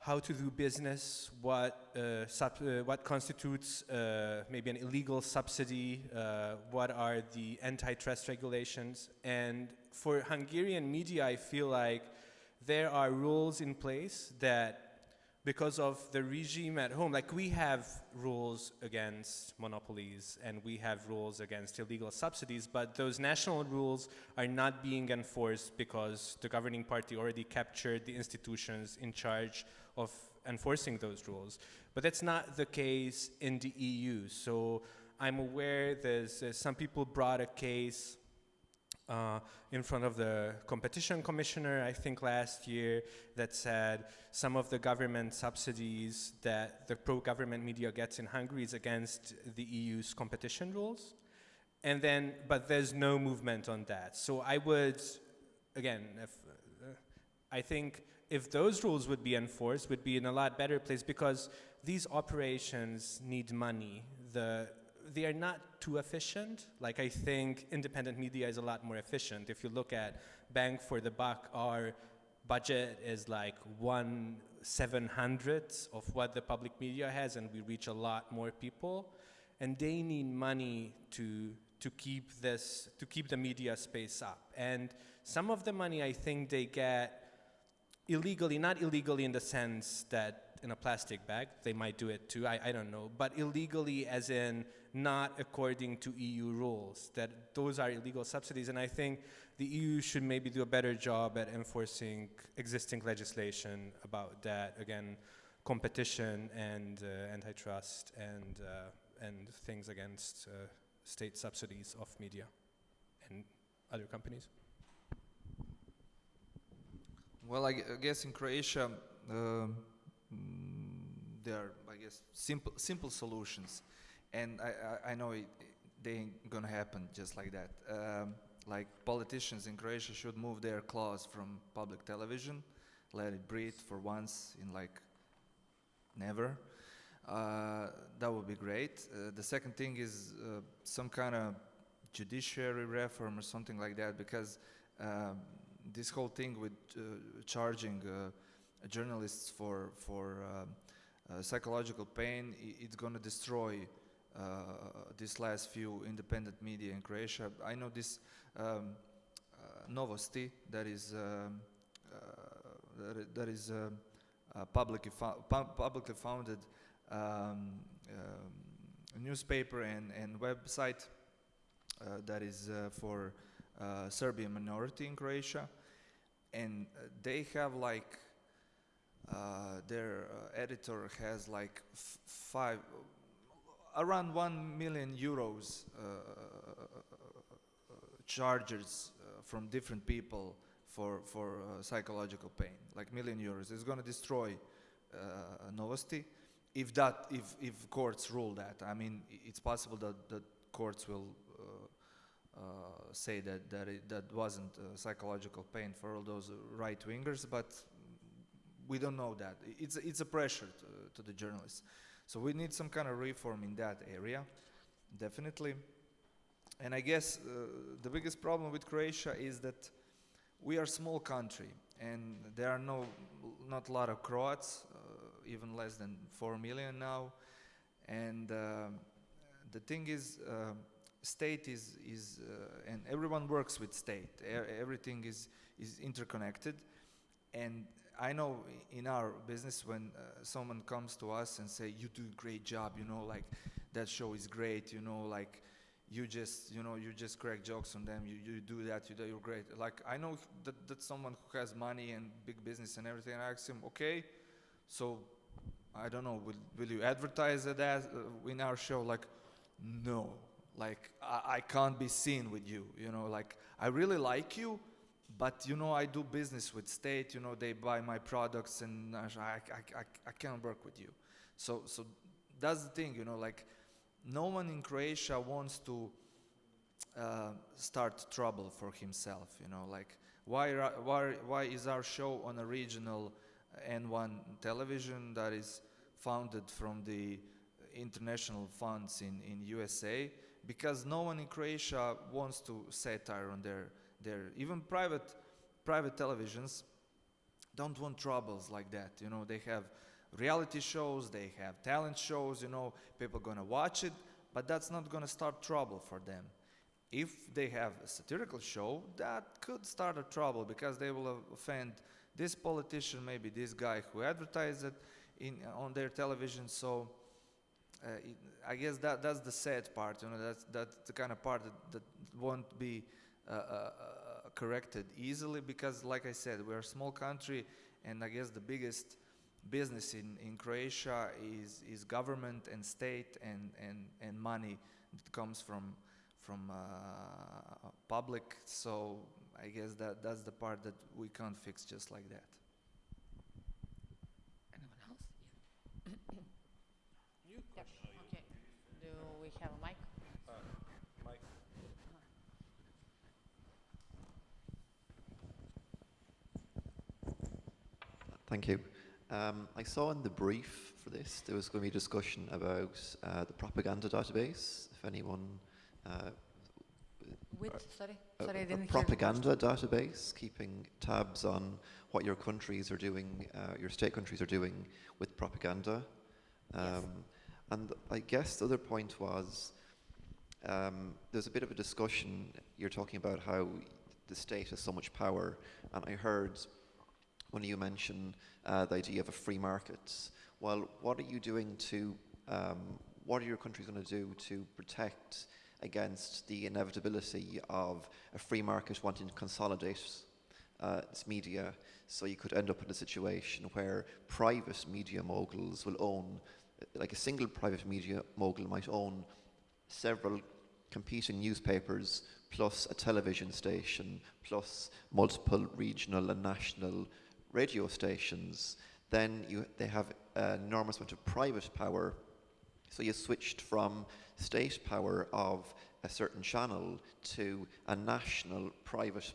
how to do business, what, uh, uh, what constitutes uh, maybe an illegal subsidy, uh, what are the antitrust regulations. And for Hungarian media, I feel like there are rules in place that because of the regime at home. Like we have rules against monopolies and we have rules against illegal subsidies, but those national rules are not being enforced because the governing party already captured the institutions in charge of enforcing those rules. But that's not the case in the EU. So I'm aware there's uh, some people brought a case uh, in front of the competition commissioner, I think last year, that said some of the government subsidies that the pro-government media gets in Hungary is against the EU's competition rules. And then, but there's no movement on that. So I would, again, if, uh, I think if those rules would be enforced, would be in a lot better place because these operations need money. The they are not too efficient. Like I think independent media is a lot more efficient. If you look at bang for the buck, our budget is like one seven hundredths of what the public media has, and we reach a lot more people. And they need money to to keep this to keep the media space up. And some of the money I think they get illegally, not illegally in the sense that in a plastic bag, they might do it too, I, I don't know, but illegally as in not according to EU rules, that those are illegal subsidies. And I think the EU should maybe do a better job at enforcing existing legislation about that. Again, competition and uh, antitrust and, uh, and things against uh, state subsidies of media and other companies. Well, I, I guess in Croatia, um, there are, I guess, simple simple solutions, and I, I, I know it, they ain't gonna happen just like that. Um, like politicians in Croatia should move their claws from public television, let it breathe for once in like never. Uh, that would be great. Uh, the second thing is uh, some kind of judiciary reform or something like that, because um, this whole thing with uh, charging uh, journalists for for um, uh, psychological pain, it's going to destroy these last few independent media in Croatia. I know this um, uh, Novosti that is um, that is um, uh, publicly publicly founded um, um, newspaper and and website uh, that is uh, for uh, Serbian minority in Croatia, and uh, they have like uh, their uh, editor has like five around one million euros uh, charges uh, from different people for for uh, psychological pain, like million euros. It's going to destroy Novosti if that if if courts rule that. I mean, it's possible that that courts will. Uh, uh, say that that it, that wasn't uh, psychological pain for all those right wingers, but we don't know that. It's it's a pressure to, to the journalists, so we need some kind of reform in that area, definitely. And I guess uh, the biggest problem with Croatia is that we are a small country, and there are no not a lot of Croats, uh, even less than four million now, and um the thing is. um state is is uh, and everyone works with state e- everything is is interconnected and i know in our business when uh, someone comes to us and say you do a great job you know like that show is great you know like you just you know you just crack jokes on them you, you do that you do you're great. Like i know that that's someone who has money and big business and everything and i ask him okay so i don't know will, will you advertise that uh, in our show? Like no like I, I can't be seen with you you know like i really like you but you know i do business with state you know they buy my products and i, I, I, I can't work with you. So so that's the thing you know like no one in croatia wants to uh, start trouble for himself you know like why, why, why is our show on a regional n1 television that is founded from the international funds in, in USA because no one in Croatia wants to satire on their, their even private private televisions don't want troubles like that you know. They have reality shows they have talent shows you know people gonna watch it but that's not gonna start trouble for them. If they have a satirical show that could start a trouble because they will offend this politician maybe this guy who advertised it in on their television. So uh, it, I guess that that's the sad part. You know, that's that's the kind of part that, that won't be Uh, uh, uh, corrected easily because, like I said, we're a small country, and I guess the biggest business in, in Croatia is is government and state and and and money that comes from from uh, public. So I guess that that's the part that we can't fix just like that. Anyone else? Yeah. Yep, Okay. Do we have a mic? Thank you. Um, I saw in the brief for this there was going to be discussion about uh, the propaganda database. If anyone, uh, With, sorry, sorry, I a didn't hear. the propaganda database keeping tabs on what your countries are doing, uh, your state countries are doing with propaganda. Um, Yes. And I guess the other point was Um, there's a bit of a discussion. You're talking about how the state has so much power, and I heard of you mention uh, the idea of a free market. Well, what are you doing to? Um, what are your countries going to do to protect against the inevitability of a free market wanting to consolidate uh, its media? So you could end up in a situation where private media moguls will own, like a single private media mogul might own several competing newspapers plus a television station plus multiple regional and national radio stations, then you, they have an enormous amount of private power. So you switched from state power of a certain channel to a national private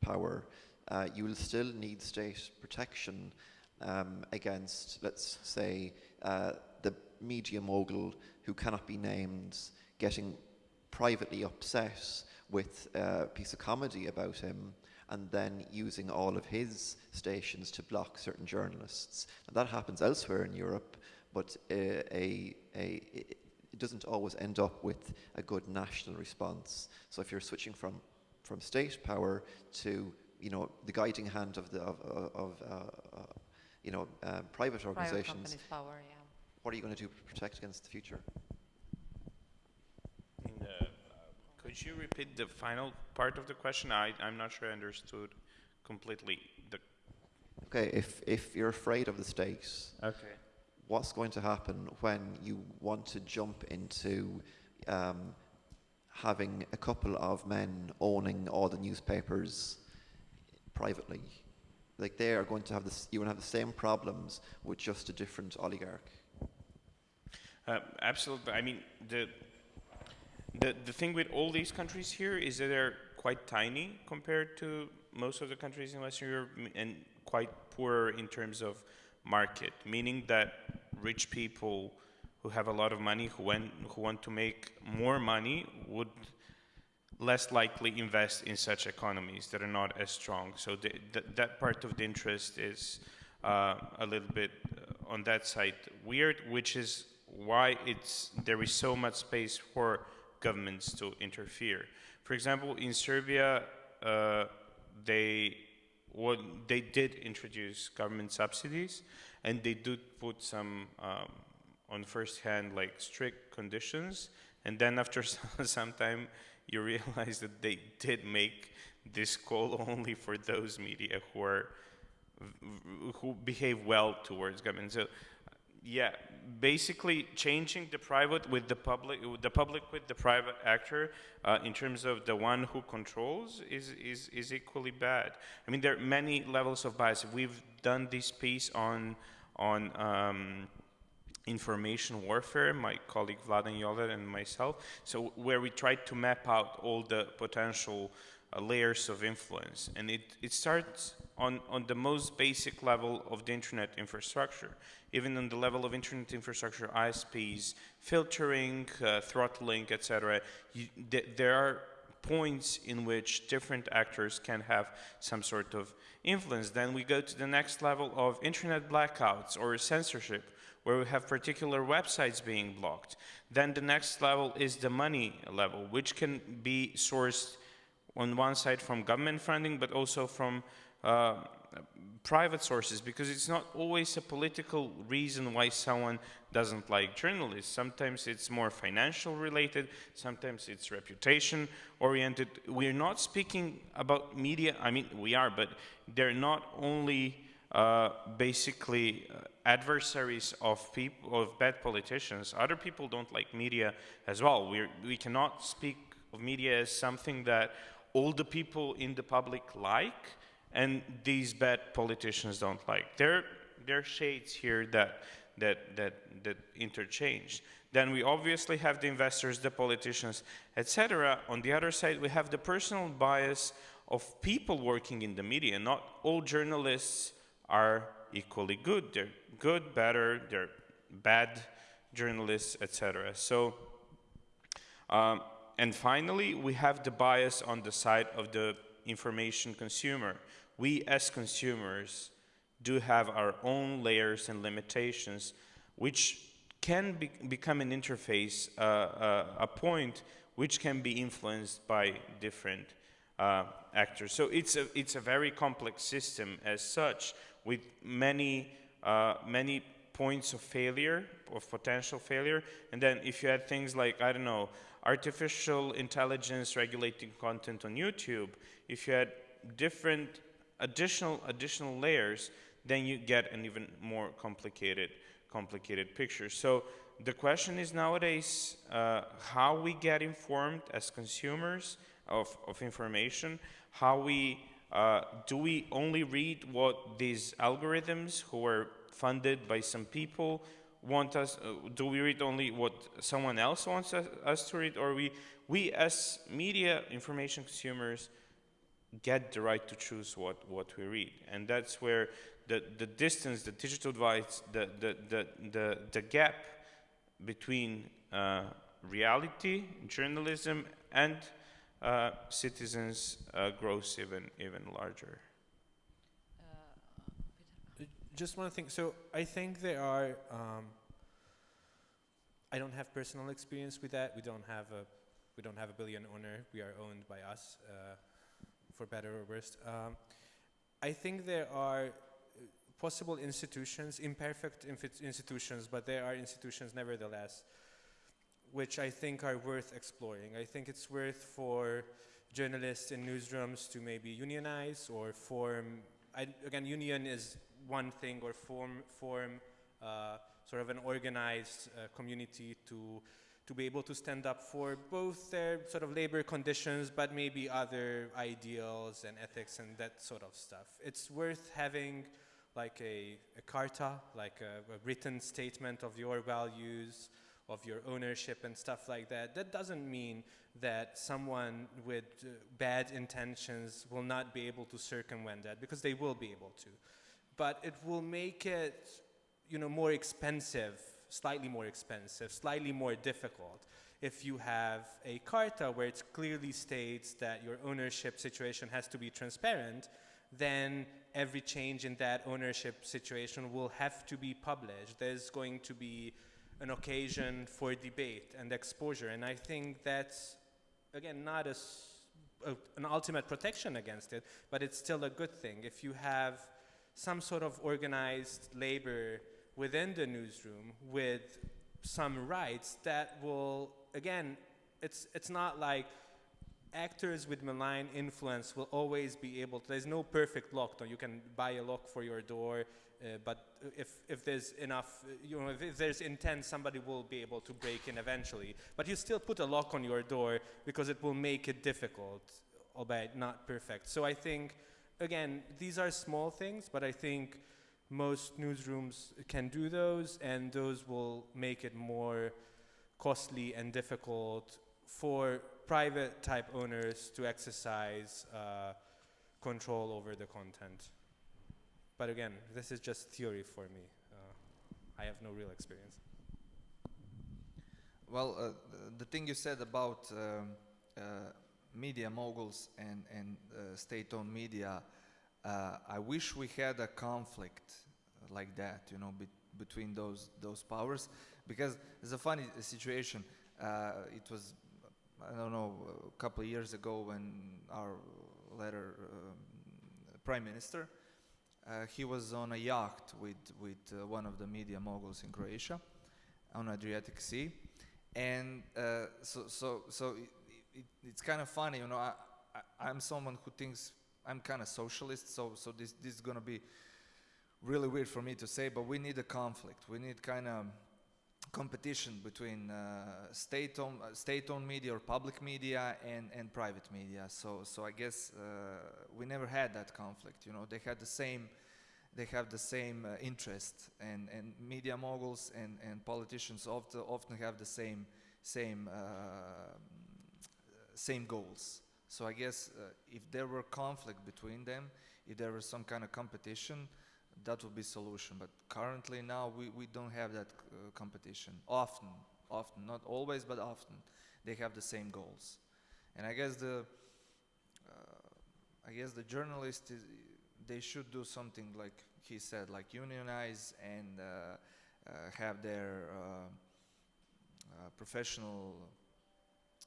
power. Uh, you will still need state protection um, against, let's say, uh, the media mogul who cannot be named getting privately upset with a piece of comedy about him and then using all of his stations to block certain journalists. And that happens elsewhere in Europe, but uh, a, a, it doesn't always end up with a good national response. So if you're switching from, from state power to you know, the guiding hand of, the, of, of uh, uh, you know, uh, private Private organizations, companies' power, yeah. what are you going to do to protect against the future? In the, uh, could you repeat the final part of the question? I, I'm not sure I understood completely. The Okay, if, if you're afraid of the stakes, okay. what's going to happen when you want to jump into um, having a couple of men owning all the newspapers privately? Like they are going to have this, you're going to have the same problems with just a different oligarch. Uh, absolutely. I mean, the, the the thing with all these countries here is that they're quite tiny compared to most of the countries in Western Europe, and quite poor in terms of market. Meaning that rich people who have a lot of money, who want who want to make more money, would less likely invest in such economies that are not as strong. So the, th- that part of the interest is uh, a little bit uh, on that side weird, which is why it's there is so much space for governments to interfere. For example, in Serbia, uh, they what they did introduce government subsidies, and they did put some um, on first hand like strict conditions, and then after some, time you realize that they did make this call only for those media who are who behave well towards government. So, yeah, basically changing the private with the public, the public with the private actor, uh, in terms of the one who controls, is, is is equally bad. I mean, there are many levels of bias. We've done this piece on on. Um, information warfare, my colleague Vladan Joler and myself, so where we tried to map out all the potential uh, layers of influence. And it, it starts on, on the most basic level of the internet infrastructure. Even on the level of internet infrastructure, ISPs, filtering, uh, throttling, etc. Th there are points in which different actors can have some sort of influence. Then we go to the next level of internet blackouts or censorship, where we have particular websites being blocked. Then the next level is the money level, which can be sourced on one side from government funding, but also from uh, private sources, because it's not always a political reason why someone doesn't like journalists. Sometimes it's more financial related, sometimes it's reputation oriented. We're not speaking about media, I mean, we are, but they're not only uh, basically uh, adversaries of people of bad politicians. Other people don't like media as well. we we cannot speak of media as something that all the people in the public like and these bad politicians don't like. There, there are shades here that, that, that, that interchange. Then we obviously have the investors, the politicians, etc. On the other side, we have the personal bias of people working in the media. Not all journalists are equally good. They're good, better, they're bad journalists, etc. So, um, and finally, we have the bias on the side of the information consumer. We as consumers do have our own layers and limitations, which can be become an interface, uh, uh, a point which can be influenced by different uh, actors. So it's a it's a very complex system as such, with many uh, many points of failure, of potential failure. And then if you had things like I don't know, artificial intelligence regulating content on YouTube, if you had different additional additional layers, then you get an even more complicated complicated picture. So the question is nowadays uh, how we get informed as consumers of, of information, how we uh, do we only read what these algorithms who are funded by some people want us uh, do we read only what someone else wants us, us to read or we we as media information consumers get the right to choose what, what we read. And that's where the, the distance, the digital divide, the, the, the, the, the gap between uh, reality, journalism, and uh, citizens uh, grows even, even larger. Just one thing. So I think there are. Um, I don't have personal experience with that. We don't have a. We don't have a billion owner. We are owned by us, uh, for better or worse. Um, I think there are uh, possible institutions, imperfect institutions, but there are institutions nevertheless, which I think are worth exploring. I think it's worth for journalists in newsrooms to maybe unionize or form. I, again, union is one thing, or form form uh, sort of an organized uh, community to to be able to stand up for both their sort of labor conditions, but maybe other ideals and ethics and that sort of stuff. It's worth having like a, a carta, like a, a written statement of your values, of your ownership and stuff like that. That doesn't mean that someone with uh, bad intentions will not be able to circumvent that, because they will be able to. But it will make it, you know, more expensive slightly more expensive, slightly more difficult. If you have a carta where it clearly states that your ownership situation has to be transparent, then every change in that ownership situation will have to be published. There's going to be an occasion for debate and exposure. And I think that's, again, not a, a, an ultimate protection against it, but it's still a good thing. If you have some sort of organized labor within the newsroom with some rights that will, again, it's, it's not like actors with malign influence will always be able to, there's no perfect lock. You can buy a lock for your door, uh, but if, if there's enough, you know, if, if, there's intent, somebody will be able to break in eventually. But you still put a lock on your door because it will make it difficult, albeit not perfect. So I think, again, these are small things, but I think most newsrooms can do those, and those will make it more costly and difficult for private type owners to exercise uh, control over the content. But again, this is just theory for me. Uh, I have no real experience. Well, uh, the thing you said about um, uh, media moguls and, and uh, state-owned media uh, I wish we had a conflict like that, you know, be between those those powers, because it's a funny situation. Uh, it was, I don't know, a couple of years ago when our later um, prime minister, uh, he was on a yacht with with uh, one of the media moguls in Croatia, on Adriatic Sea, and uh, so so so it, it's kind of funny, you know. I, I, I'm someone who thinks I'm kind of socialist, so so this this is gonna be really weird for me to say, but we need a conflict. We need kind of competition between uh, state-owned uh, state-owned media or public media and and private media. So so I guess uh, we never had that conflict. You know, they had the same. They have the same uh, interest, and, and media moguls and, and politicians often often have the same same uh, same goals. So I guess uh, if there were conflict between them, if there was some kind of competition, that would be solution. But currently now we, we don't have that uh, competition. Often, often, not always, but often, they have the same goals. And I guess the uh, I guess the journalist is, they should do something like he said, like unionize and uh, uh, have their uh, professional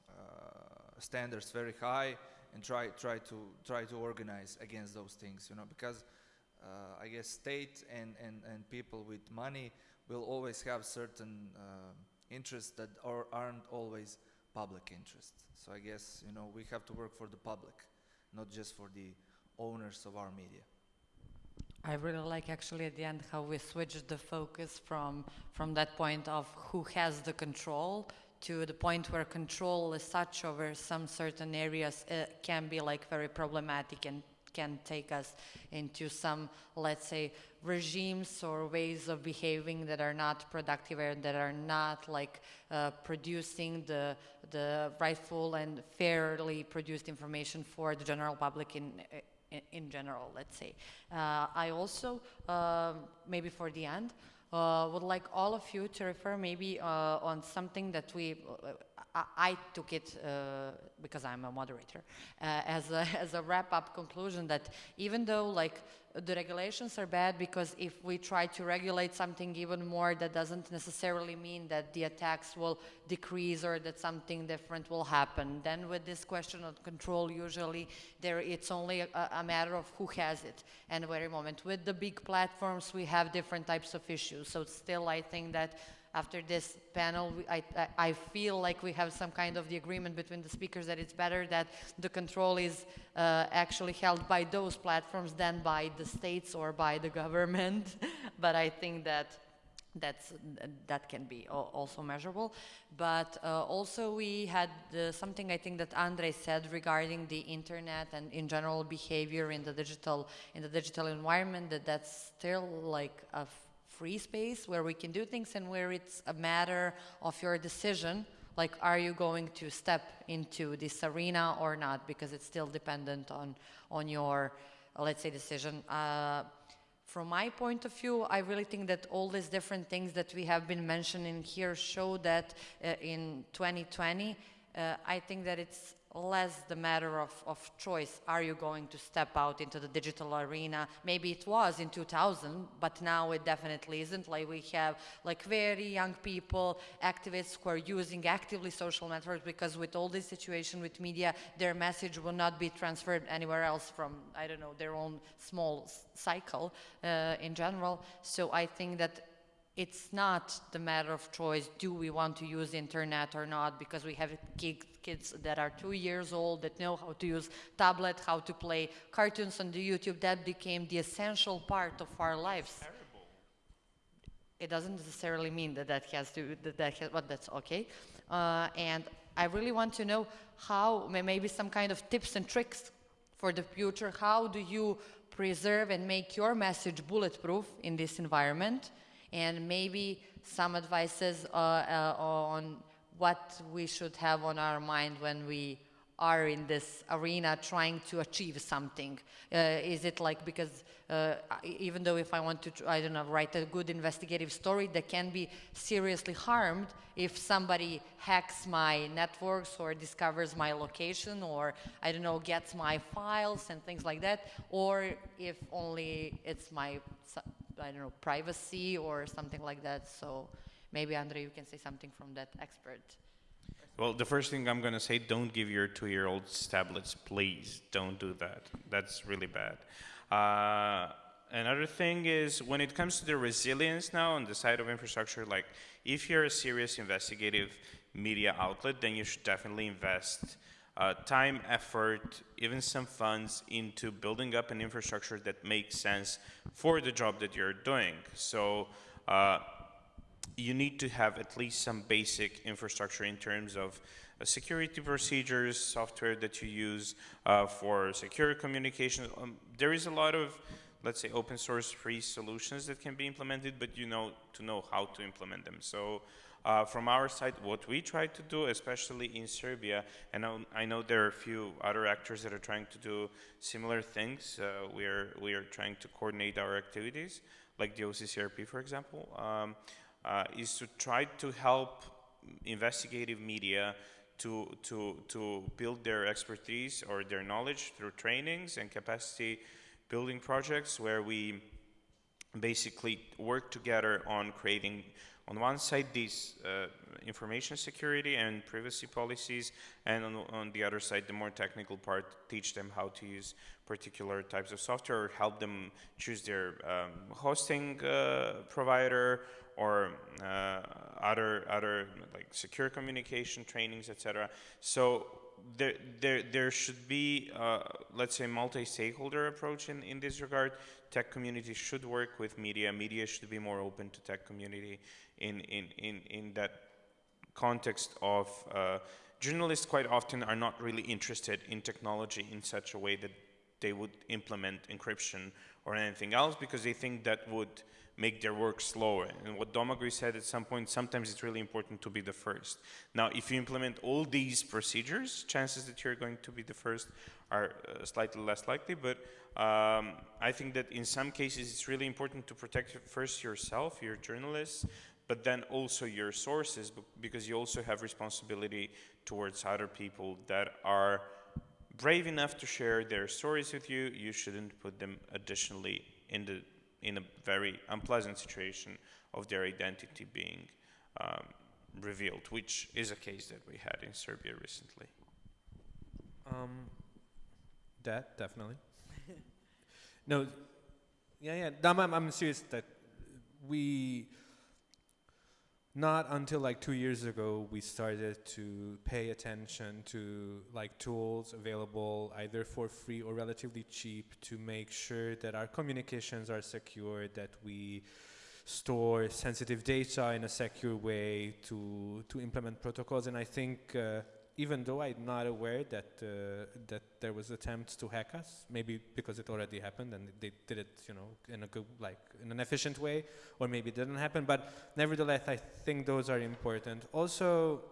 uh, standards very high and try try to try to organize against those things you know because uh, I guess state and, and, and people with money will always have certain uh, interests that are, aren't always public interests. So I guess you know we have to work for the public not just for the owners of our media. I really like actually at the end how we switched the focus from from that point of who has the control to the point where control as such over some certain areas uh, can be like very problematic and can take us into some let's say regimes or ways of behaving that are not productive and that are not like uh, producing the the rightful and fairly produced information for the general public in in, in general, let's say. Uh, I also, um maybe for the end, uh, would like all of you to refer maybe uh, on something that we, uh, I, I took it uh, because I'm a moderator, uh, as a, as a wrap-up conclusion that even though like the regulations are bad because if we try to regulate something even more, that doesn't necessarily mean that the attacks will decrease or that something different will happen. Then with this question of control, usually there it's only a, a matter of who has it and very moment. With the big platforms, we have different types of issues. So still, I think that after this panel, I, I, feel like we have some kind of the agreement between the speakers that it's better that the control is uh, actually held by those platforms than by the states or by the government. but I think that that's that can be also measurable but uh, also we had uh, something i think that andre said regarding the internet and in general behavior in the digital in the digital environment that that's still like a free space where we can do things and where it's a matter of your decision like are you going to step into this arena or not? Because it's still dependent on on your let's say decision. Uh, from my point of view, I really think that all these different things that we have been mentioning here show that uh, in 2020, uh, I think that it's less the matter of, of choice. Are you going to step out into the digital arena? Maybe it was in 2000, but now it definitely isn't. Like we have like very young people, activists who are using actively social networks because with all this situation with media, their message will not be transferred anywhere else from, I don't know, their own small cycle uh, in general. So I think that it's not the matter of choice do we want to use internet or not because we have kids that are two years old that know how to use tablet how to play cartoons on the youtube. That became the essential part of our lives. It doesn't necessarily mean that that has to that, that has, but that's okay. Uh, and i really want to know how maybe some kind of tips and tricks for the future. How do you preserve and make your message bulletproof in this environment and maybe some advices uh, uh, on what we should have on our mind when we are in this arena trying to achieve something? Uh, is it like because uh, even though if I want to, I don't know, write a good investigative story that can be seriously harmed if somebody hacks my networks or discovers my location or I don't know gets my files and things like that, or if only it's my I don't know privacy or something like that. So maybe Andre, you can say something from that expert. Well, the first thing I'm going to say, don't give your two-year-olds tablets, please. Don't do that. That's really bad. Uh, another thing is when it comes to the resilience now on the side of infrastructure, like if you're a serious investigative media outlet, then you should definitely invest uh, time, effort, even some funds into building up an infrastructure that makes sense for the job that you're doing. So. Uh, you need to have at least some basic infrastructure in terms of uh, security procedures, software that you use uh, for secure communication. Um, there is a lot of, let's say, open source free solutions that can be implemented, but you know to know how to implement them. So. Uh, from our side, what we try to do, especially in Serbia, and I, know there are a few other actors that are trying to do similar things. Uh, we are we are trying to coordinate our activities, like the OCCRP, for example. Um, uh, is to try to help investigative media to, to, to build their expertise or their knowledge through trainings and capacity building projects where we basically work together on creating, on one side, these uh, information security and privacy policies, and on, on the other side, the more technical part, teach them how to use particular types of software, or help them choose their um, hosting uh, provider, or uh, other other like secure communication trainings, etc. So there, there, there should be, uh, let's say, multi-stakeholder approach in, in this regard. Tech community should work with media. Media should be more open to tech community in, in, in, in that context of uh, journalists quite often are not really interested in technology in such a way that they would implement encryption or anything else because they think that would make their work slower. And what Domagoj said at some point, sometimes it's really important to be the first. Now, if you implement all these procedures, chances that you're going to be the first are uh, slightly less likely, but um, I think that in some cases it's really important to protect first yourself, your journalists, but then also your sources, because you also have responsibility towards other people that are brave enough to share their stories with you. You shouldn't put them additionally in the in a very unpleasant situation of their identity being um, revealed, which is a case that we had in Serbia recently. Um, that definitely. no, yeah, yeah. I'm, I'm serious that we not until like two years ago we started to pay attention to like tools available either for free or relatively cheap to make sure that our communications are secure that we store sensitive data in a secure way to to implement protocols. And i think uh, even though I'm not aware that uh, that there was attempts to hack us, maybe because it already happened and they did it, you know, in a good, like in an efficient way, or maybe it didn't happen. But nevertheless, I think those are important. Also,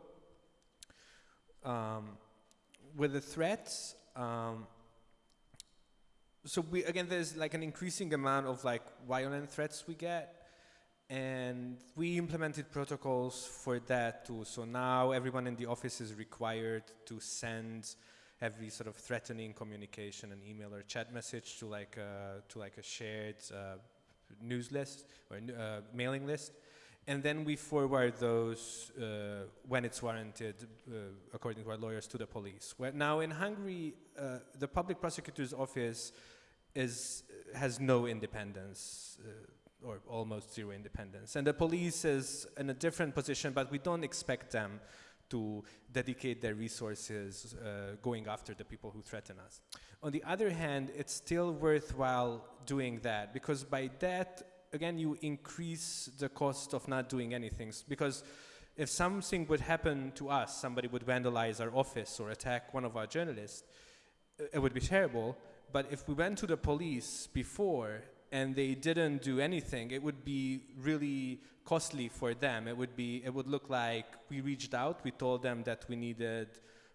um, with the threats. Um, so we again, there's like an increasing amount of like violent threats we get, and we implemented protocols for that too. So now everyone in the office is required to send every sort of threatening communication, an email or chat message to like a, to like a shared uh, news list or uh, mailing list. And then we forward those uh, when it's warranted, uh, according to our lawyers, to the police. Where now in Hungary, uh, the public prosecutor's office is has no independence uh, or almost zero independence. And the police is in a different position, but we don't expect them to dedicate their resources uh, going after the people who threaten us. On the other hand, it's still worthwhile doing that because by that, again, you increase the cost of not doing anything. Because if something would happen to us, somebody would vandalize our office or attack one of our journalists, it would be terrible. But if we went to the police before and they didn't do anything, it would be really costly for them. It would be, it would look like we reached out, we told them that we needed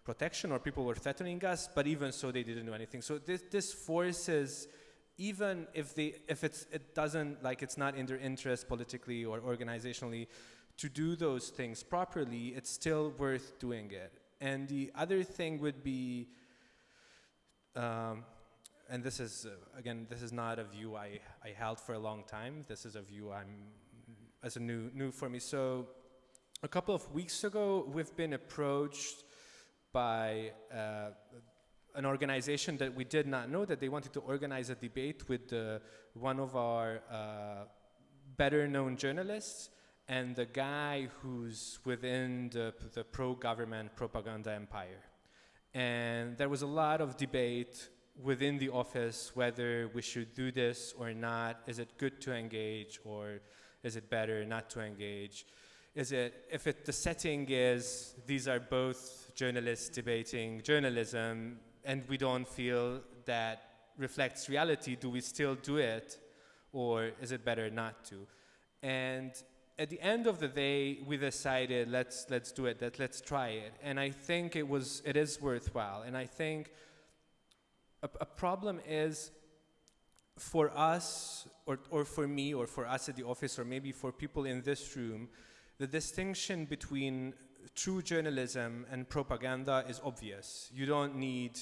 protection or people were threatening us, but even so they didn't do anything. So this, this forces, even if they, if it's, it doesn't, like it's not in their interest politically or organizationally to do those things properly, it's still worth doing it. And the other thing would be, um, and this is, uh, again, this is not a view I, I held for a long time. This is a view I'm, as a new, new for me. So a couple of weeks ago, we've been approached by uh, an organization that we did not know that they wanted to organize a debate with uh, one of our uh, better known journalists and the guy who's within the, the pro-government propaganda empire. And there was a lot of debate within the office whether we should do this or not. Is it good to engage or is it better not to engage? Is it, if it, the setting is these are both journalists debating journalism and we don't feel that reflects reality, do we still do it or is it better not to? And at the end of the day, we decided let's let's do it. That let's try it. And I think it was it is worthwhile. And I think a, a problem is for us, or, or for me, or for us at the office, or maybe for people in this room, the distinction between true journalism and propaganda is obvious. You don't need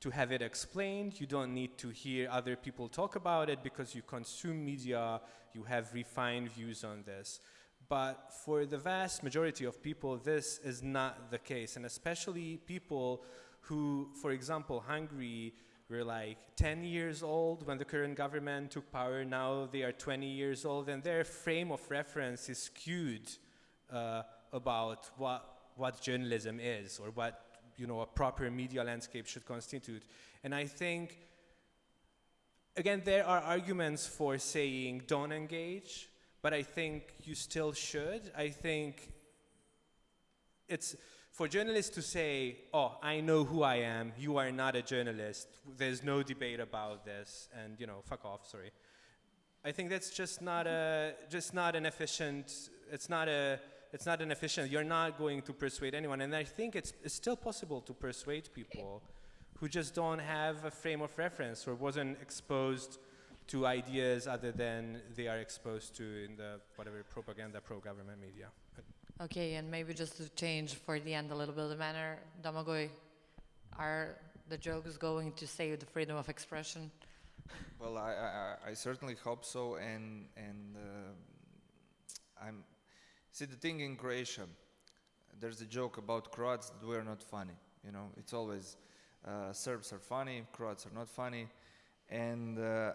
to have it explained. You don't need to hear other people talk about it because you consume media, you have refined views on this. But for the vast majority of people, this is not the case, and especially people who, for example, Hungary were like 10 years old when the current government took power. Now they are 20 years old, and their frame of reference is skewed uh, about what, what journalism is or what you know, a proper media landscape should constitute. And I think, again, there are arguments for saying don't engage, but I think you still should. I think it's for journalists to say, oh, I know who I am, you are not a journalist, there's no debate about this, and, you know, fuck off, sorry. I think that's just not a, just not an efficient, it's not a, it's not an efficient, you're not going to persuade anyone. And I think it's, it's still possible to persuade people who just don't have a frame of reference or wasn't exposed to ideas other than they are exposed to in the whatever propaganda pro-government media. Okay, and maybe just to change for the end a little bit the manner, Domagoj, are the jokes going to save the freedom of expression? Well, I, I, I certainly hope so, and and uh, I'm see the thing in Croatia. There's a joke about Croats that we're not funny. You know, it's always uh, Serbs are funny, Croats are not funny, and uh,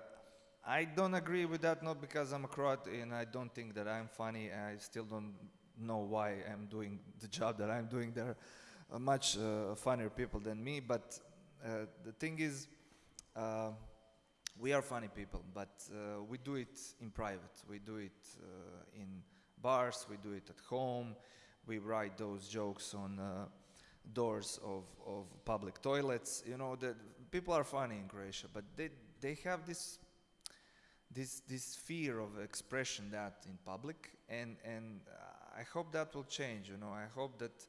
I don't agree with that. Not because I'm a Croat and I don't think that I'm funny. I still don't know why I'm doing the job that I'm doing. There are much uh, funnier people than me, but uh, the thing is. Uh, we are funny people, but uh, we do it in private. We do it uh, in bars, we do it at home, we write those jokes on uh, doors of, of public toilets. You know, the, people are funny in Croatia, but they, they have this, this, this fear of expression that in public, and, and I hope that will change, you know. I hope that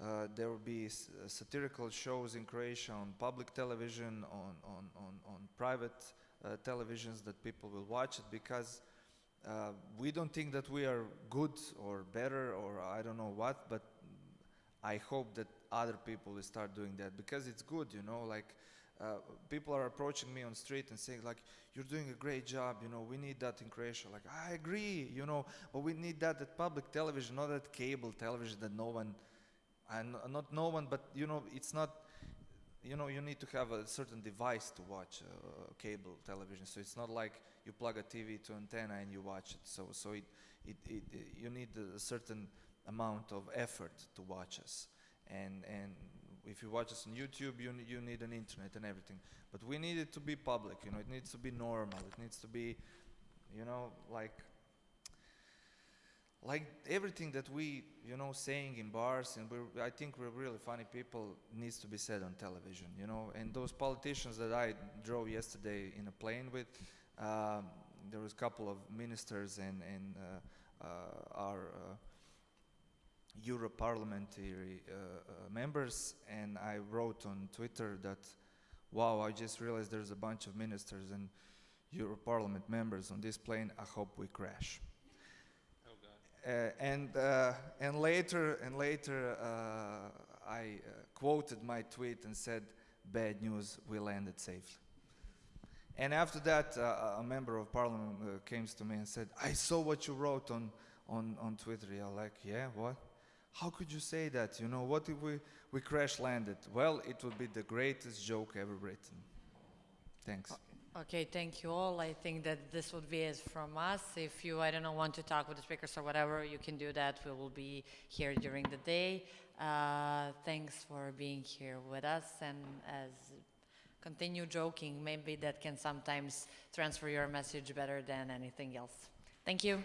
uh, there will be uh, satirical shows in Croatia on public television, on, on, on, on private uh, televisions that people will watch it because uh, we don't think that we are good or better or I don't know what, but I hope that other people will start doing that because it's good, you know, like uh, people are approaching me on street and saying like, you're doing a great job, you know, we need that in Croatia. Like, I agree, you know, but we need that at public television, not at cable television that no one and not no one, but you know, it's not. You know, you need to have a certain device to watch uh, cable television. So it's not like you plug a TV to antenna and you watch it. So, so it, it, it, it you need a certain amount of effort to watch us. And and if you watch us on YouTube, you you need an internet and everything. But we need it to be public. You know, it needs to be normal. It needs to be, you know, like like everything that we you know saying in bars and we're, i think we're really funny people needs to be said on television you know and those politicians that i drove yesterday in a plane with um, there was a couple of ministers and, and uh, uh, our uh, euro parliamentary uh, uh, members and i wrote on twitter that wow i just realized there's a bunch of ministers and euro parliament members on this plane i hope we crash uh, and uh, and later and later uh, I quoted my tweet and said, "Bad news, we landed safely." And after that, a member of parliament came to me and said, "I saw what you wrote on on on Twitter." Yeah, like, yeah, what? How could you say that? You know, what if we we crash landed? Well, it would be the greatest joke ever written. Thanks. Okay, thank you all. I think that this would be it from us. If you, I don't know, want to talk with the speakers or whatever, you can do that. We will be here during the day. Uh, thanks for being here with us and as continue joking, maybe that can sometimes transfer your message better than anything else. Thank you.